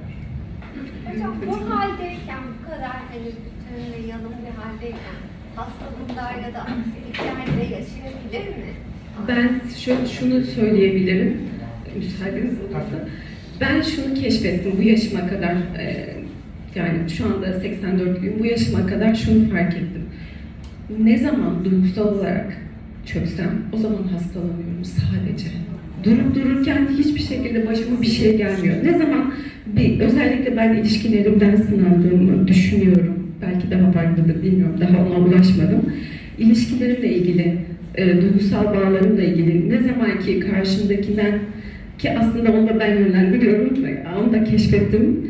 Hocam bu haldeyken, bu kadar hani bütün yalın bir haldeyken hastalığında ya da aksiliklerde yaşayabilir mi? Ben şöyle şunu söyleyebilirim, müsaadeniz olursa. Ben şunu keşfettim bu yaşıma kadar, yani şu anda 84'lüyüm, bu yaşıma kadar şunu fark ettim. Ne zaman duygusal olarak çöksem o zaman hastalanıyorum sadece. Durup dururken hiçbir şekilde başıma bir şey gelmiyor. Ne zaman bir, özellikle ben ilişkilerimden sınandığımı düşünüyorum. belki daha farklıdır bilmiyorum, daha ona ulaşmadım. İlişkilerimle ilgili, e, duygusal bağlarımla ilgili ne zaman ki karşımdakinden ki aslında onu da ben yönlendiriyorum, onu da keşfettim.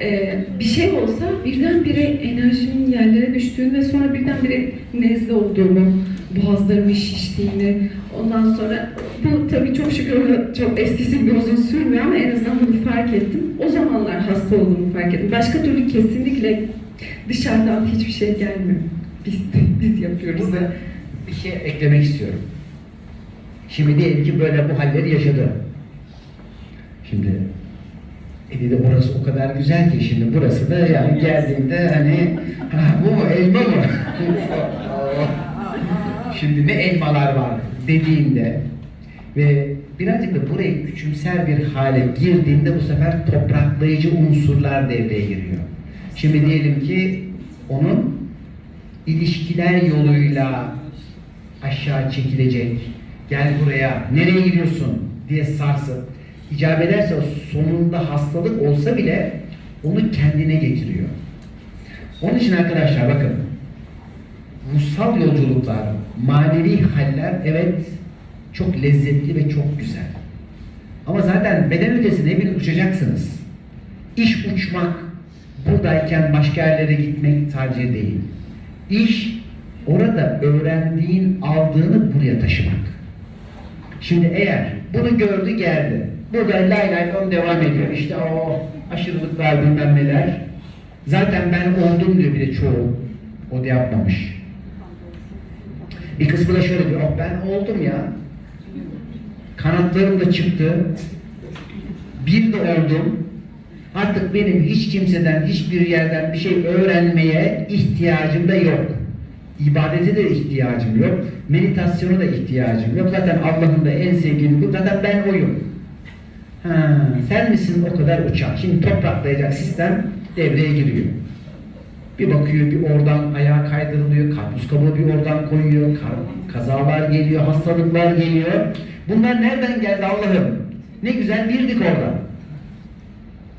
E, bir şey olsa birdenbire enerjimin yerlere düştüğünü ve sonra birdenbire nezle olduğumu, boğazlarımın şiştiğini, ondan sonra bu tabii çok şükür çok eskisi gibi uzun sürmüyor ama en azından bunu fark ettim. O zamanlar hasta olduğumu fark ettim. Başka türlü kesinlikle dışarıdan hiçbir şey gelmiyor. Biz, biz yapıyoruz. Burada bir şey eklemek istiyorum. Şimdi diyelim ki böyle bu halleri yaşadı. Şimdi e dedi orası o kadar güzel ki şimdi burası da yani geldiğinde hani ha, bu mu elma mı? *laughs* şimdi ne elmalar var dediğinde ve birazcık da burayı küçümser bir hale girdiğinde bu sefer topraklayıcı unsurlar devreye giriyor. Şimdi diyelim ki onun ilişkiler yoluyla aşağı çekilecek, gel buraya, nereye gidiyorsun diye sarsıp, icap ederse sonunda hastalık olsa bile onu kendine getiriyor. Onun için arkadaşlar bakın, ruhsal yolculuklar, manevi haller evet çok lezzetli ve çok güzel. Ama zaten beden ötesinde hepiniz uçacaksınız. İş uçmak, buradayken başka yerlere gitmek tercih değil. İş orada öğrendiğin, aldığını buraya taşımak. Şimdi eğer bunu gördü geldi, burada lay lay on devam ediyor. İşte o aşırılıklar bilmem neler. Zaten ben oldum diyor bir de çoğu. O da yapmamış. Bir kısmı da şöyle diyor, oh ben oldum ya. Kanatlarım da çıktı. Bir de oldum. Artık benim hiç kimseden, hiçbir yerden bir şey öğrenmeye ihtiyacım da yok. İbadete de ihtiyacım yok. Meditasyona da ihtiyacım yok. Zaten Allah'ın da en sevdiği kul. Zaten ben oyum. Ha, sen misin o kadar uçan? Şimdi topraklayacak sistem devreye giriyor. Bir bakıyor, bir oradan ayağa kaydırılıyor, karpuz kabuğu bir oradan koyuyor, kazalar geliyor, hastalıklar geliyor. Bunlar nereden geldi Allah'ım? Ne güzel birdik orada.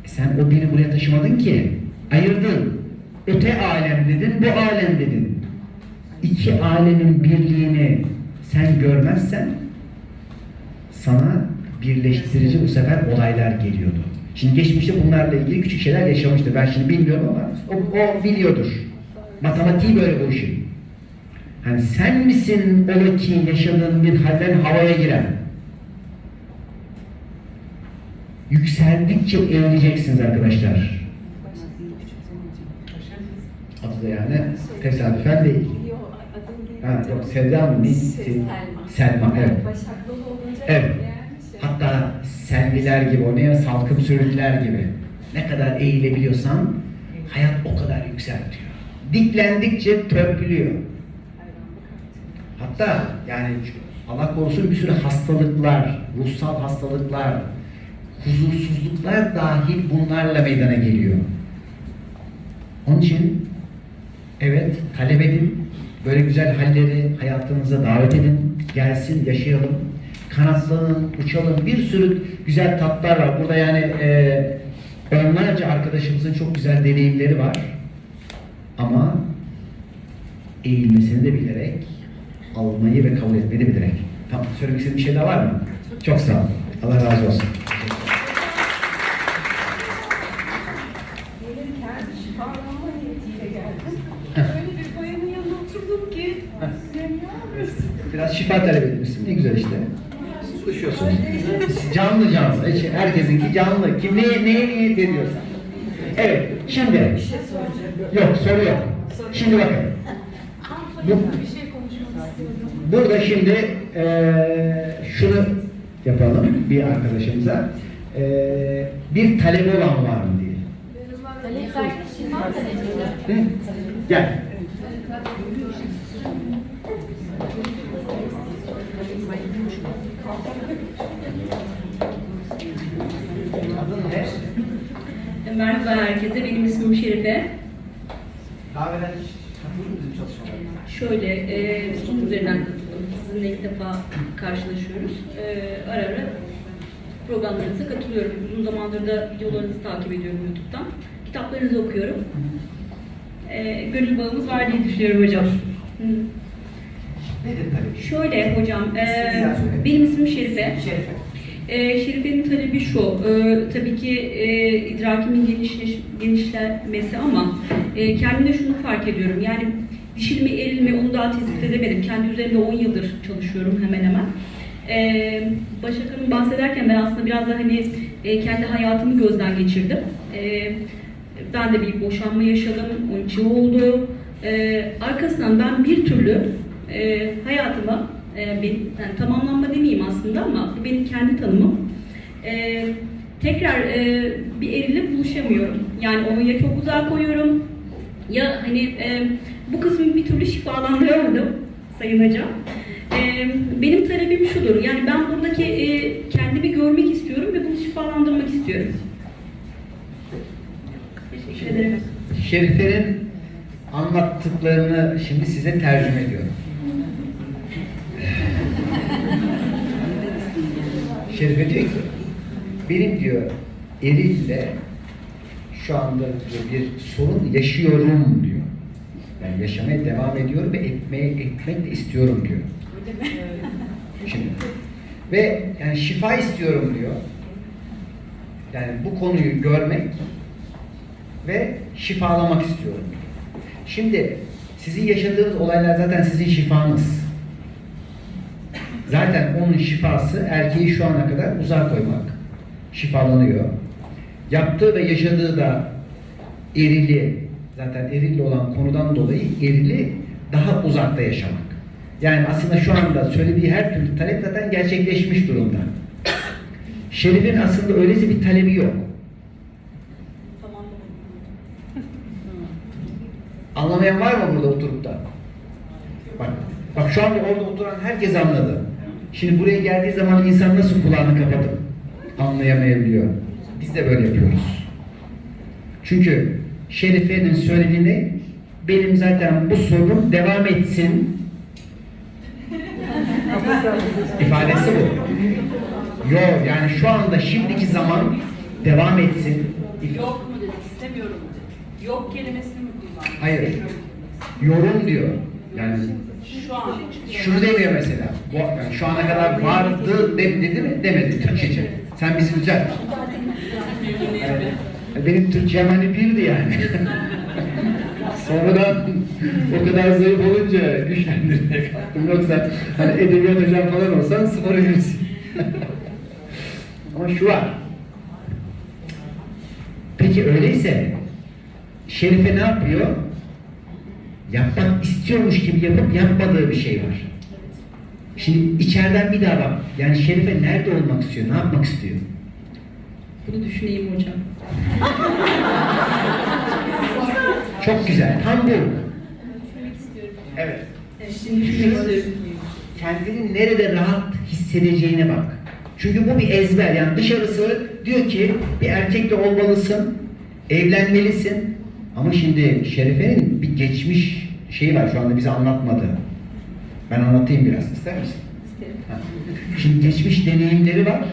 E sen o biri buraya taşımadın ki. Ayırdın. Öte alem dedin, bu alem dedin. İki alemin birliğini sen görmezsen sana birleştirici bu sefer olaylar geliyordu. Şimdi geçmişte bunlarla ilgili küçük şeyler yaşamıştı. Ben şimdi bilmiyorum ama o, o biliyordur. Matematiği böyle bu işin. Hani sen misin ola ki yaşadığın bir halden havaya giren? Yükseldikçe eğileceksiniz arkadaşlar. Adı da yani tesadüfen değil. Ha, yok Sevda mı? Selma. Selma, evet. Başaklı olunca Evet. Hatta selviler gibi, o ne salkım sürüler gibi. Ne kadar eğilebiliyorsan hayat o kadar yükseltiyor. Diklendikçe törpülüyor. Hatta yani Allah korusun bir sürü hastalıklar, ruhsal hastalıklar, huzursuzluklar dahil bunlarla meydana geliyor. Onun için evet talep edin, böyle güzel halleri hayatınıza davet edin, gelsin yaşayalım, kanatlanın, uçalım, bir sürü güzel tatlar var. Burada yani e, onlarca arkadaşımızın çok güzel deneyimleri var. Ama eğilmesini de bilerek, almayı ve kabul etmeyi de bilerek. Tamam, söylemek istediğin bir şey daha var mı? Çok sağ olun. Allah razı olsun. Biraz şifa talep etmişsin. Ne güzel işte. Konuşuyorsun. canlı canlı. Hiç Herkesinki canlı. Kim neye, neye niyet ediyorsa. Evet. Şimdi. Yok soru yok. Şimdi bakın. Bu, bir şey burada şimdi eee şunu yapalım bir arkadaşımıza. Eee bir talebi olan var mı diye. Talep? Gel. Merhaba herkese, benim ismim Şerife. Daha evvel hiç çalışmalarına? Şöyle, e, Zoom üzerinden katıldım. Sizinle ilk defa karşılaşıyoruz. E, ara ara programlarınıza katılıyorum. Uzun zamandır da videolarınızı takip ediyorum YouTube'dan. Kitaplarınızı okuyorum. e, gönül bağımız var diye düşünüyorum hocam. Hı. Nedir tabii? Şöyle hocam, e, benim ismim Şerife. Şerife. E, Şerife'nin talebi şu, e, tabii ki e, idrakimin genişleş, genişlemesi ama e, kendimde şunu fark ediyorum. Yani dişil mi eril mi onu daha tespit edemedim. Kendi üzerinde 10 yıldır çalışıyorum hemen hemen. E, Başak Hanım bahsederken ben aslında biraz da hani e, kendi hayatımı gözden geçirdim. E, ben de bir boşanma yaşadım, 13 yıl oldu. E, arkasından ben bir türlü e, hayatıma, e, bir, yani tamamlanma demeyeyim aslında ama bu benim kendi tanımım. E, tekrar e, bir erille buluşamıyorum. Yani onu ya çok uzağa koyuyorum ya hani e, bu kısmı bir türlü şifalandıramadım Sayın Hocam. E, benim talebim şudur, yani ben buradaki e, kendimi görmek istiyorum ve bunu şifalandırmak istiyorum. Teşekkür ederim. Şerife'nin anlattıklarını şimdi size tercüme ediyorum. Şerife diyor ki, benim diyor erille şu anda diyor, bir sorun yaşıyorum diyor. Ben yaşamaya devam ediyorum ve etmeye etmek de istiyorum diyor. Şimdi ve yani şifa istiyorum diyor. Yani bu konuyu görmek ve şifalamak istiyorum. Şimdi sizin yaşadığınız olaylar zaten sizin şifanız. Zaten onun şifası erkeği şu ana kadar uzak koymak. Şifalanıyor. Yaptığı ve yaşadığı da erili, zaten erili olan konudan dolayı erili daha uzakta yaşamak. Yani aslında şu anda söylediği her türlü talep zaten gerçekleşmiş durumda. Şerif'in aslında öylesi bir talebi yok. Anlamayan var mı burada oturup da? Bak, bak şu anda orada oturan herkes anladı. Şimdi buraya geldiği zaman insan nasıl kulağını kapatıp anlayamayabiliyor. Biz de böyle yapıyoruz. Çünkü Şerife'nin söylediğini benim zaten bu sorunum devam etsin ifadesi bu. Yok yani şu anda şimdiki zaman devam etsin. Yok mu dedik, istemiyorum dedik. Yok kelimesini mi kullandın? Hayır. Yorum diyor. Yani Şu an. şunu demiyor mesela. Yani şu ana kadar vardı de, dedi mi? Demedi Türkçece. Sen bizi düzelt. Yani benim Türkçem hani birdi yani. *laughs* Sonradan o kadar zayıf olunca güçlendirmeye kalktım. Yoksa hani edebiyat hocam falan olsan sıfır verirsin. *laughs* Ama şu var. Peki öyleyse Şerife ne yapıyor? Yapmak istiyormuş gibi yapıp yapmadığı bir şey var. Şimdi içeriden bir daha bak. Yani Şerife nerede olmak istiyor? Ne yapmak istiyor? Bunu düşüneyim hocam. Çok güzel. Tam bu. Evet. Şimdi düşünmek istiyorum. Kendini nerede rahat hissedeceğine bak. Çünkü bu bir ezber. Yani dışarısı diyor ki bir erkekle olmalısın, evlenmelisin. Ama şimdi Şerife'nin bir geçmiş şeyi var şu anda bize anlatmadı. Ben anlatayım biraz. ister misin? Ha. Şimdi geçmiş deneyimleri var.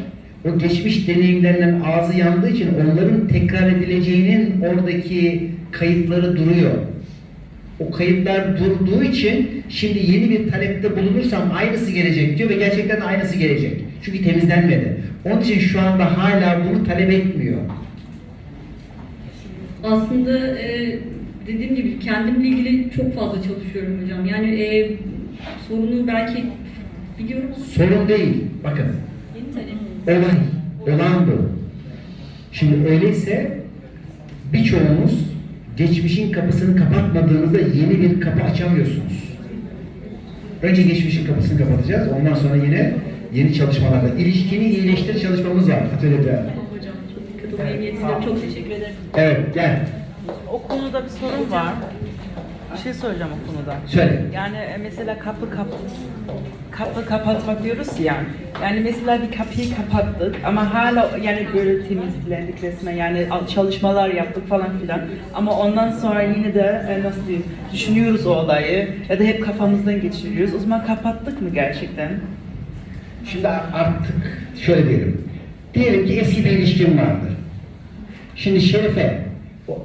O geçmiş deneyimlerinden ağzı yandığı için onların tekrar edileceğinin oradaki kayıtları duruyor. O kayıtlar durduğu için şimdi yeni bir talepte bulunursam aynısı gelecek diyor ve gerçekten aynısı gelecek. Çünkü temizlenmedi. Onun için şu anda hala bunu talep etmiyor. Aslında e, dediğim gibi kendimle ilgili çok fazla çalışıyorum hocam. Yani e, sorunu belki biliyorum. Sorun değil. Bakın. Olay, olan bu. Şimdi öyleyse birçoğunuz geçmişin kapısını kapatmadığınızda yeni bir kapı açamıyorsunuz. Önce geçmişin kapısını kapatacağız. Ondan sonra yine yeni çalışmalarda. ilişkini iyileştir çalışmamız var atölyede. Hocam çok dikkat niyet ediyorum. Çok teşekkür ederim. Evet gel. O konuda bir sorun var. Bir şey söyleyeceğim o konuda. Söyle. Yani e, mesela kapı kapı kapı kapatmak diyoruz ya. Yani mesela bir kapıyı kapattık ama hala yani böyle temizlendik resmen yani al- çalışmalar yaptık falan filan. Ama ondan sonra yine de e, nasıl diyeyim düşünüyoruz o olayı ya da hep kafamızdan geçiriyoruz. O zaman kapattık mı gerçekten? Şimdi artık şöyle diyelim. Diyelim ki eski bir ilişkin vardı. Şimdi Şerife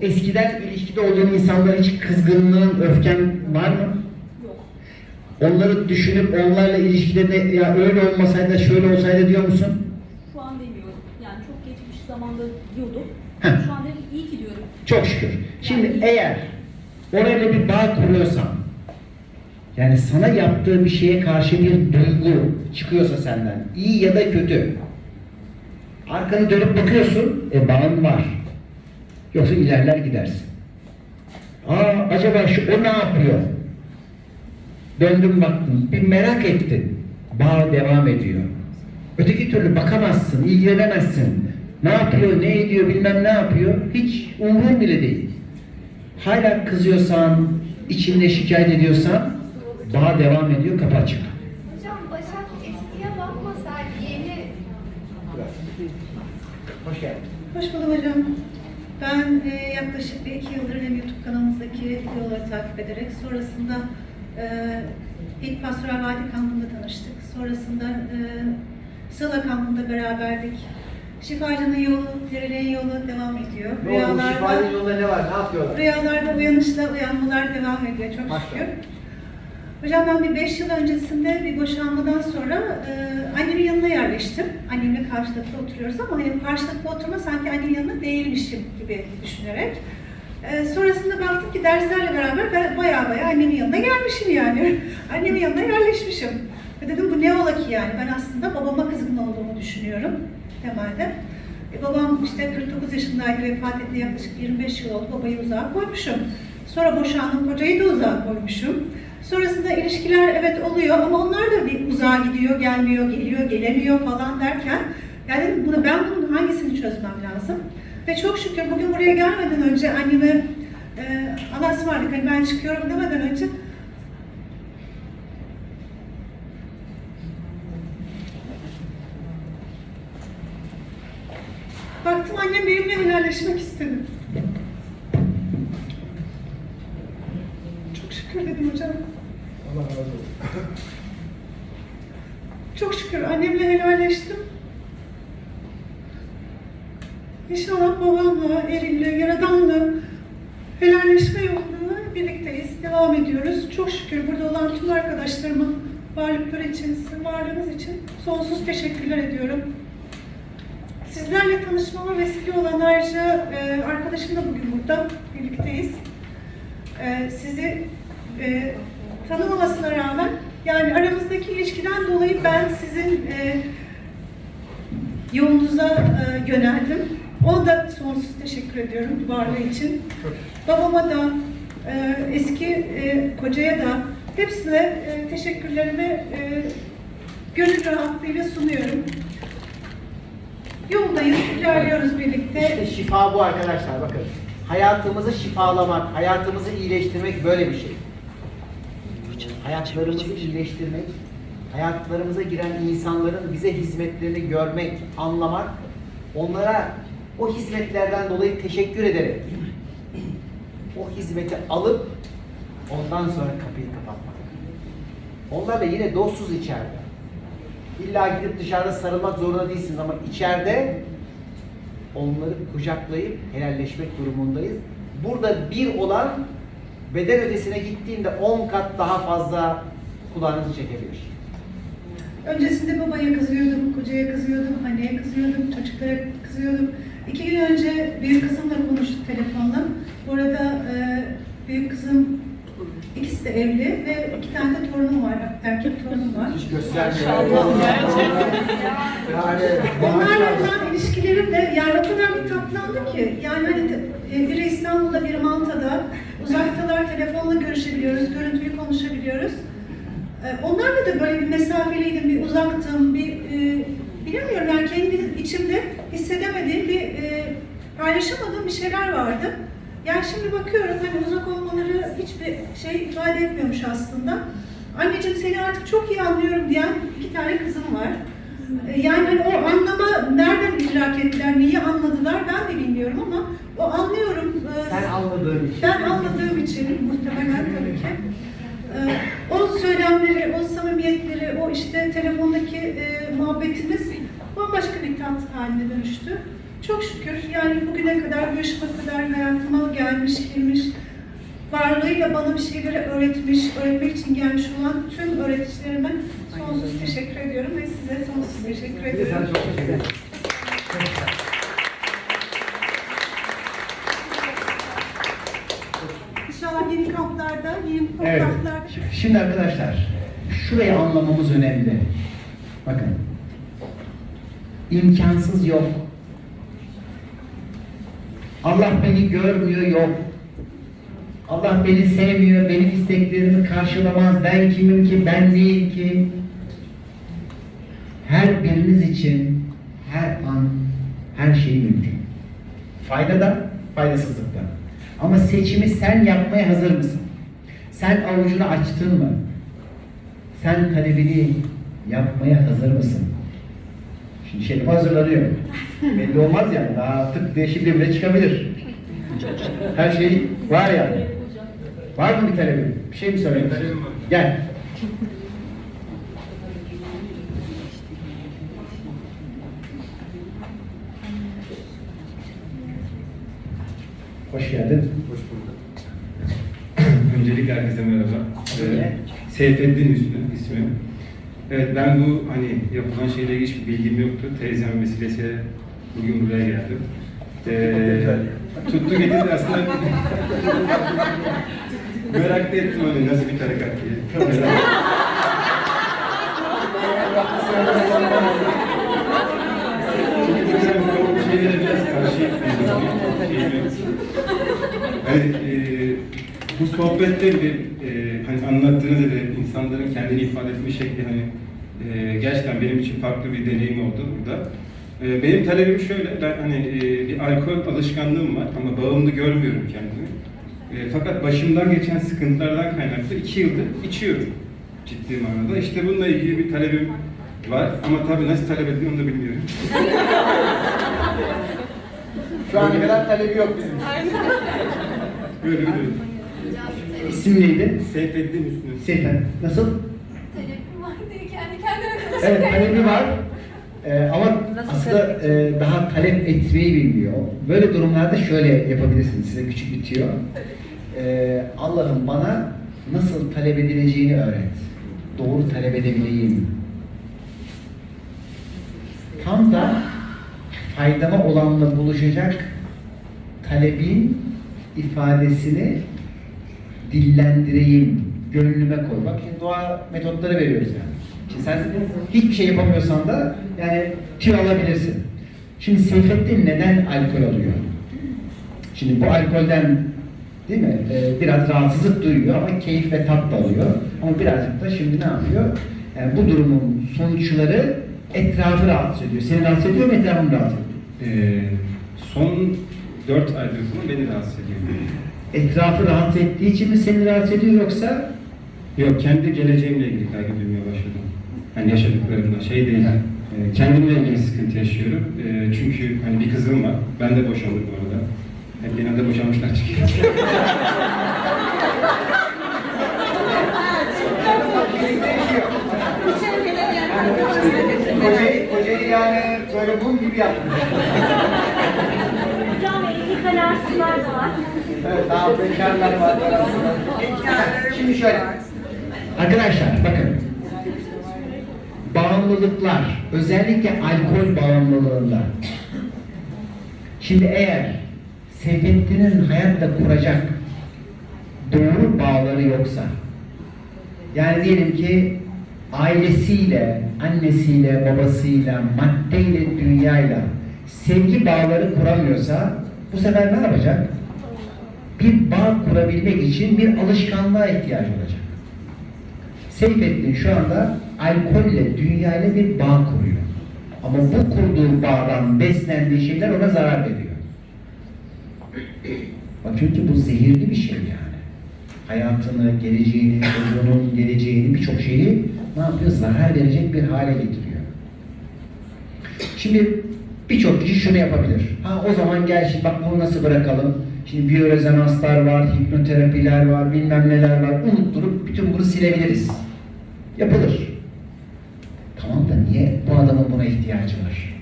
eskiden ilişkide olduğun insanlara hiç kızgınlığın, öfken var mı? Yok. Onları düşünüp onlarla ilişkide de ya öyle olmasaydı şöyle olsaydı diyor musun? Şu an demiyorum. Yani çok geçmiş zamanda diyordum. Heh. Şu an dedim iyi ki diyorum. Çok şükür. Şimdi eğer orayla bir bağ kuruyorsan, yani sana yaptığı bir şeye karşı bir duygu çıkıyorsa senden, iyi ya da kötü, arkanı dönüp bakıyorsun, e bağın var. Yoksa ilerler gidersin. Aa acaba şu o ne yapıyor? Döndüm baktım, bir merak ettin. Bağ devam ediyor. Öteki türlü bakamazsın, ilgilenemezsin. Ne yapıyor, ne ediyor, bilmem ne yapıyor. Hiç umurun bile değil. Hala kızıyorsan, içinde şikayet ediyorsan, bağ devam ediyor, kapı açık. Hocam Başak eskiye bakmasaydı yeni Hoş geldin. Hoş bulduk hocam. Ben e, yaklaşık bir iki yıldır hem YouTube kanalımızdaki videoları takip ederek sonrasında e, ilk Pastoral Vadi kampında tanıştık. Sonrasında e, Sıla kampında beraberdik. Şifacının yolu, Perilerin yolu devam ediyor. Ne oldu? Şifanın yolunda ne var? Ne yapıyorlar? Rüyalarda uyanışla uyanmalar devam ediyor çok şükür. Hocam ben bir beş yıl öncesinde bir boşanmadan sonra e, annemin yanına yerleştim. Annemle karşılıklı oturuyoruz ama hani karşılıklı oturma sanki annemin yanında değilmişim gibi düşünerek. E, sonrasında baktım ki derslerle beraber ben baya baya annemin yanına gelmişim yani. *laughs* annemin yanına yerleşmişim. Ve dedim bu ne ola ki yani ben aslında babama kızgın olduğumu düşünüyorum temelde. E, babam işte 49 yaşındaydı vefat etti yaklaşık 25 yıl oldu babayı uzağa koymuşum. Sonra boşandım kocayı da uzağa koymuşum. Sonrasında ilişkiler evet oluyor ama onlar da bir uzağa gidiyor, gelmiyor, geliyor, gelemiyor falan derken yani bunu ben bunun hangisini çözmem lazım? Ve çok şükür bugün buraya gelmeden önce anneme e, Allah'a ısmarladık hani ben çıkıyorum demeden önce Baktım annem benimle helalleşmek istedi. Çok şükür dedim hocam. Allah razı olsun. *laughs* Çok şükür annemle helalleştim. İnşallah babamla, elimle, yaradanla helalleşme yolunda birlikteyiz, devam ediyoruz. Çok şükür burada olan tüm arkadaşlarıma varlıkları için, sizin varlığınız için sonsuz teşekkürler ediyorum. Sizlerle tanışmama vesile olan ayrıca e, arkadaşım da bugün burada, birlikteyiz. E, sizi e, tanımamasına rağmen yani aramızdaki ilişkiden dolayı ben sizin e, yolunuza e, yöneldim. Ona da sonsuz teşekkür ediyorum varlığı için. Babama da, e, eski e, kocaya da hepsine e, teşekkürlerimi e, gönül rahatlığıyla sunuyorum. Yoldayız, ilerliyoruz birlikte. İşte şifa bu arkadaşlar bakın. Hayatımızı şifalamak, hayatımızı iyileştirmek böyle bir şey. Hayatlarımızı iyileştirmek, hayatlarımıza giren insanların bize hizmetlerini görmek, anlamak, onlara o hizmetlerden dolayı teşekkür ederek o hizmeti alıp ondan sonra kapıyı kapatmak. Onlarla yine dostsuz içeride. İlla gidip dışarıda sarılmak zorunda değilsiniz ama içeride onları kucaklayıp helalleşmek durumundayız. Burada bir olan beden ötesine gittiğinde 10 kat daha fazla kulağınızı çekebilir. Öncesinde babaya kızıyordum, kocaya kızıyordum, anneye kızıyordum, çocuklara kızıyordum. İki gün önce büyük kızımla konuştuk telefonla. Bu arada e, büyük kızım ikisi de evli ve iki tane de torunum var, erkek torunum var. Hiç göstermiyor. Yani Onlarla olan ilişkilerim de yani o kadar bir tatlandı ki yani hani e, biri İstanbul'da biri Malta'da uzaktalar telefonla görüşebiliyoruz, görüntülü konuşabiliyoruz. E, Onlarla da böyle bir mesafeliydim, bir uzaktım, bir e, bilemiyorum yani kendi içimde hissedemediğim bir e, paylaşamadığım bir şeyler vardı. Yani şimdi bakıyorum hani uzak olmaları hiçbir şey ifade etmiyormuş aslında. Anneciğim seni artık çok iyi anlıyorum diyen iki tane kızım var. E, Yani hani o anlama nereden idrak ettiler, neyi anladılar ben de bilmiyorum ama o anlıyorum. e, Sen anladığın için. Ben anladığım için muhtemelen tabii ki. E, O söylemleri, o samimiyetleri, o işte telefondaki e, muhabbetimiz bambaşka bir tat haline dönüştü. Çok şükür yani bugüne kadar, bu yaşıma kadar hayatıma gelmiş, girmiş, varlığıyla bana bir şeyleri öğretmiş, öğretmek için gelmiş olan tüm öğreticilerime sonsuz teşekkür ediyorum ve size sonsuz teşekkür ediyorum. İnşallah yeni Evet. Şimdi arkadaşlar, şurayı anlamamız önemli. Bakın. imkansız yok. Allah beni görmüyor yok. Allah beni sevmiyor, benim isteklerimi karşılamaz. Ben kimim ki, ben neyim ki? Her biriniz için her an her şey mümkün. Fayda da, faydasızlık da. Ama seçimi sen yapmaya hazır mısın? Sen avucunu açtın mı? Sen talebini yapmaya hazır mısın? Şimdi Şerif hazırlanıyor. *laughs* Belli olmaz yani. Daha tık diye şimdi bile çıkabilir. Her şey var yani. Var mı bir talebin? Bir şey mi söylemek istiyorsun? Gel. Hoş geldin. Hoş. Öncelikle herkese merhaba. Ee, Seyfettin Üstü ismim. Evet ben bu hani yapılan şeyle ilgili hiçbir bilgim yoktu. Teyzem vesilesiyle bugün buraya geldim. Ee, tuttu getirdi aslında. *laughs* Merak da ettim hani nasıl bir tarikat diye. Çünkü biraz karşıyım. Hani e, bu sohbette bir e, hani anlattığınız gibi insanların kendini ifade etme şekli hani e, gerçekten benim için farklı bir deneyim oldu burada. E, benim talebim şöyle, ben hani e, bir alkol alışkanlığım var ama bağımlı görmüyorum kendimi. E, fakat başımdan geçen sıkıntılardan kaynaklı iki yıldır içiyorum ciddi manada. İşte bununla ilgili bir talebim var ama tabii nasıl talep edildiğini onu da bilmiyorum. Şu ana kadar talebi yok bizim. Böyle bir durum. İsim neydi? Seyfettin Üstü. Seyfettin. Nasıl? Talebim var diye kendi kendime konuşuyorum. Evet talebi var. Ee, ama aslında e, daha talep etmeyi bilmiyor. Böyle durumlarda şöyle yapabilirsiniz. Size küçük bir tüyo. Ee, Allah'ım bana nasıl talep edileceğini öğret. Doğru talep edebileyim. Tam da faydama olanla buluşacak talebin ifadesini dillendireyim, gönlüme koy. Bak şimdi dua metotları veriyoruz yani. Şimdi sen hiçbir şey yapamıyorsan da yani tüy alabilirsin. Şimdi Seyfettin neden alkol alıyor? Şimdi bu alkolden değil mi? Ee, biraz rahatsızlık duyuyor ama keyif ve tat da alıyor. Ama birazcık da şimdi ne yapıyor? Yani bu durumun sonuçları etrafı rahatsız ediyor. Seni rahatsız ediyor mu etrafını rahatsız ediyor? Ee, son 4 aydır falan beni rahatsız ediyor. Etrafı rahatsız ettiği için mi seni rahatsız ediyor yoksa Yok, kendi geleceğimle ilgili kaygı duymaya başladım. Hani yaşadıklarımda şey değil, e, kendimle ilgili sıkıntı yaşıyorum. E, çünkü hani bir kızım var, ben de boşandım bu arada. Hep genelde boşanmışlar çıkıyor. Kocayı, kocayı yani böyle bum gibi yaptın. Hocam evlilik alarsızlar da var. Evet, daha bekarlar var. Şimdi şöyle. Arkadaşlar bakın. Bağımlılıklar, özellikle alkol bağımlılığında. Şimdi eğer Seyfettin'in hayatta kuracak doğru bağları yoksa, yani diyelim ki ailesiyle, annesiyle, babasıyla, maddeyle, dünyayla sevgi bağları kuramıyorsa bu sefer ne yapacak? Bir bağ kurabilmek için bir alışkanlığa ihtiyacı olacak. Seyfettin şu anda alkolle, dünyayla bir bağ kuruyor. Ama bu kurduğu bağdan beslendiği şeyler ona zarar veriyor. Bak çünkü bu zehirli bir şey yani. Hayatını, geleceğini, çocuğunun geleceğini, birçok şeyi ne yapıyor? Zarar verecek bir hale getiriyor. Şimdi birçok kişi şunu yapabilir. Ha o zaman gel şimdi bak bunu nasıl bırakalım? Şimdi biyorezonanslar var, hipnoterapiler var, bilmem neler var. Unutturup bütün bunu silebiliriz. Yapılır. Tamam da niye bu adamın buna ihtiyacı var?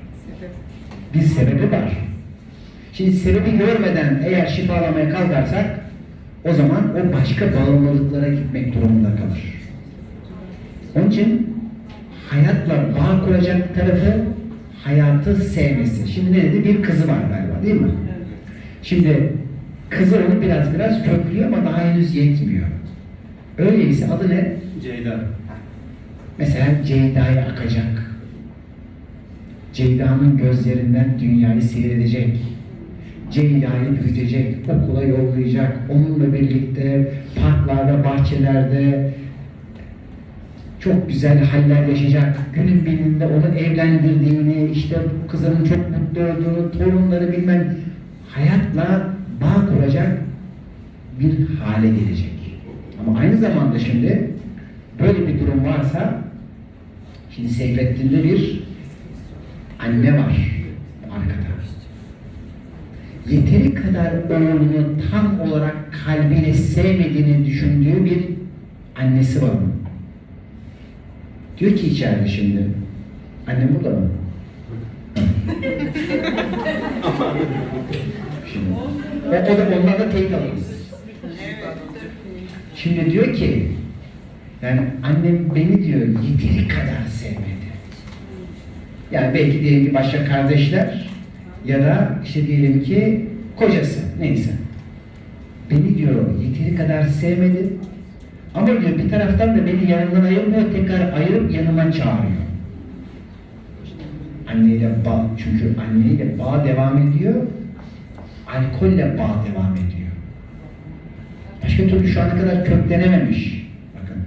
Bir sebebi var. Şimdi sebebi görmeden eğer şifalamaya kalkarsak o zaman o başka bağımlılıklara gitmek durumunda kalır. Onun için hayatla bağ kuracak tarafı hayatı sevmesi. Şimdi ne dedi? Bir kızı var galiba değil mi? Şimdi kızı onu biraz biraz köklüyor ama daha henüz yetmiyor. Öyleyse adı ne? Ceyda. Mesela Ceyda'ya akacak. Ceyda'nın gözlerinden dünyayı seyredecek. Ceyda'yı büyütecek, okula yollayacak, onunla birlikte parklarda, bahçelerde çok güzel haller yaşayacak. Günün birinde onu evlendirdiğini, işte kızının çok mutlu olduğunu, torunları bilmem hayatla bağ kuracak bir hale gelecek. Ama aynı zamanda şimdi böyle bir durum varsa şimdi Seyfettin'de bir anne var arkada. Yeteri kadar oğlunu tam olarak kalbiyle sevmediğini düşündüğü bir annesi var onun. Diyor ki içeride şimdi, annem burada mı? *laughs* *laughs* O, o da ondan da teyit alırız. Şimdi diyor ki, yani annem beni diyor yeteri kadar sevmedi. Yani belki diyelim ki başka kardeşler ya da işte diyelim ki kocası neyse. Beni diyor yeteri kadar sevmedi. Ama diyor bir taraftan da beni yanından ayırmıyor, tekrar ayırıp yanıma çağırıyor. Anneyle bağ, çünkü anneyle bağ devam ediyor, alkolle bağ devam ediyor. Başka türlü şu ana kadar köklenememiş. Bakın.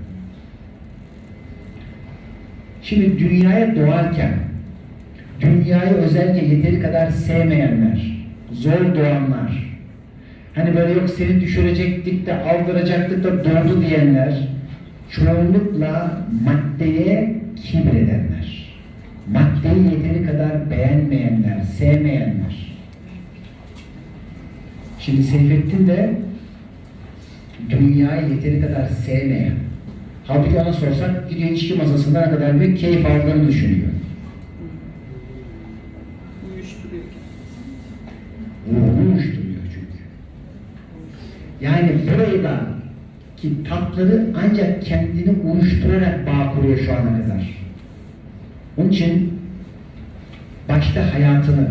Şimdi dünyaya doğarken dünyayı özellikle yeteri kadar sevmeyenler, zor doğanlar, hani böyle yok seni düşürecektik de aldıracaktık da doğdu diyenler, çoğunlukla maddeye kibredenler, maddeyi yeteri kadar beğenmeyenler, sevmeyenler. Şimdi Seyfettin de dünyayı yeteri kadar sevmeyen, halbuki ona sorsak gidiyor içki masasında ne kadar bir keyif aldığını düşünüyor. Ruhunu uyuşturuyor çünkü. Yani burada ki tatları ancak kendini uyuşturarak bağ kuruyor şu ana kadar. Onun için başta hayatını,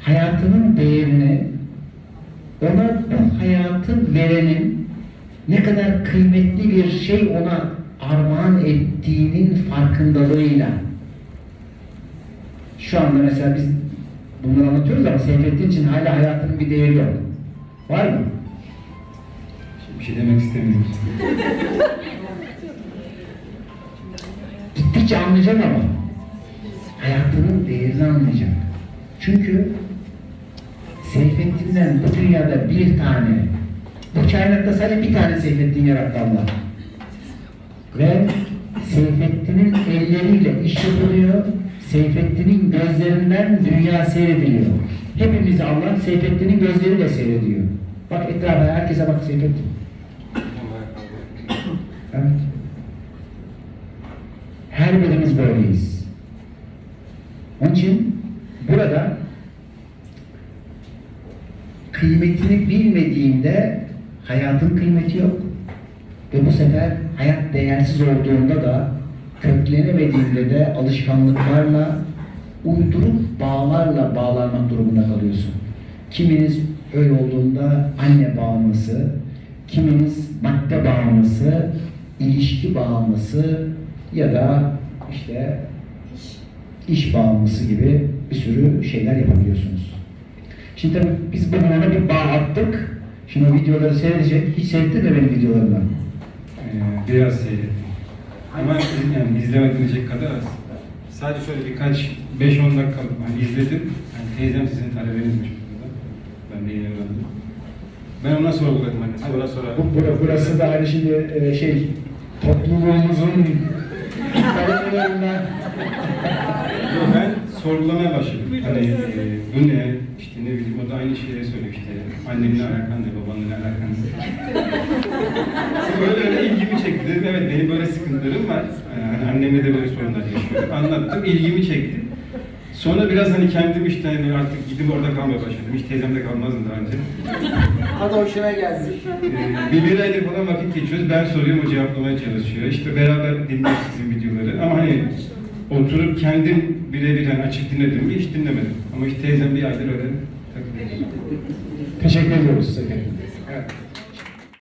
hayatının değerini ona bu hayatı verenin ne kadar kıymetli bir şey ona armağan ettiğinin farkındalığıyla şu anda mesela biz bunları anlatıyoruz ama Seyfettin için hala hayatının bir değeri yok. Var mı? Bir şey demek istemiyorum. Gittikçe anlayacak ama hayatının değerini anlayacak. Çünkü Seyfettin'den bu dünyada bir tane, bu kainatta sadece bir tane Seyfettin yarattı Allah. Ve Seyfettin'in elleriyle iş yapılıyor, Seyfettin'in gözlerinden dünya seyrediliyor. Hepimizi Allah Seyfettin'in gözleriyle seyrediyor. Bak etrafa herkese bak Seyfettin. Evet. Her birimiz böyleyiz. Onun için burada kıymetini bilmediğinde hayatın kıymeti yok. Ve bu sefer hayat değersiz olduğunda da köklenemediğinde de alışkanlıklarla uydurup bağlarla bağlanmak durumunda kalıyorsun. Kiminiz öyle olduğunda anne bağımlısı, kiminiz madde bağımlısı, ilişki bağımlısı ya da işte iş bağımlısı gibi bir sürü şeyler yapabiliyorsunuz. Şimdi tabii biz ona bir bağ attık. Şimdi videoları seyredecek. Hiç seyrettin mi benim videolarımı? Ee, biraz seyrettim. Ama yani izlemediğinecek kadar az. Sadece şöyle birkaç 5-10 dakika hani izledim. Yani teyzem sizin talebenizmiş burada. Ben de yeni öğrendim. Ben ona sorguladım hani sonra sonra. Bu, bura- burası da hani şimdi e, şey topluluğumuzun talebelerinden Yo, ben sorgulamaya başladım. Hani e, bu ne? Bileyim o da aynı şeyleri söylüyor işte. Annemle alakan ne, babanla alakan *laughs* böyle öyle ilgimi çekti. Dedim evet benim böyle sıkıntılarım var. Yani annemle de böyle sorunlar yaşıyorum. Anlattım, ilgimi çekti. Sonra biraz hani kendim işte hani artık gidip orada kalmaya başladım. Hiç teyzemde kalmazdım daha önce. *laughs* Hadi hoşuna geldi. Ee, bir, aydır falan vakit geçiyoruz. Ben soruyorum, o cevaplamaya çalışıyor. İşte beraber dinliyoruz sizin videoları. Ama hani oturup kendim birebir hani açıp dinledim mi hiç dinlemedim. Ama işte teyzem bir aydır öyle takılıyor. Teşekkür ediyoruz size. Evet.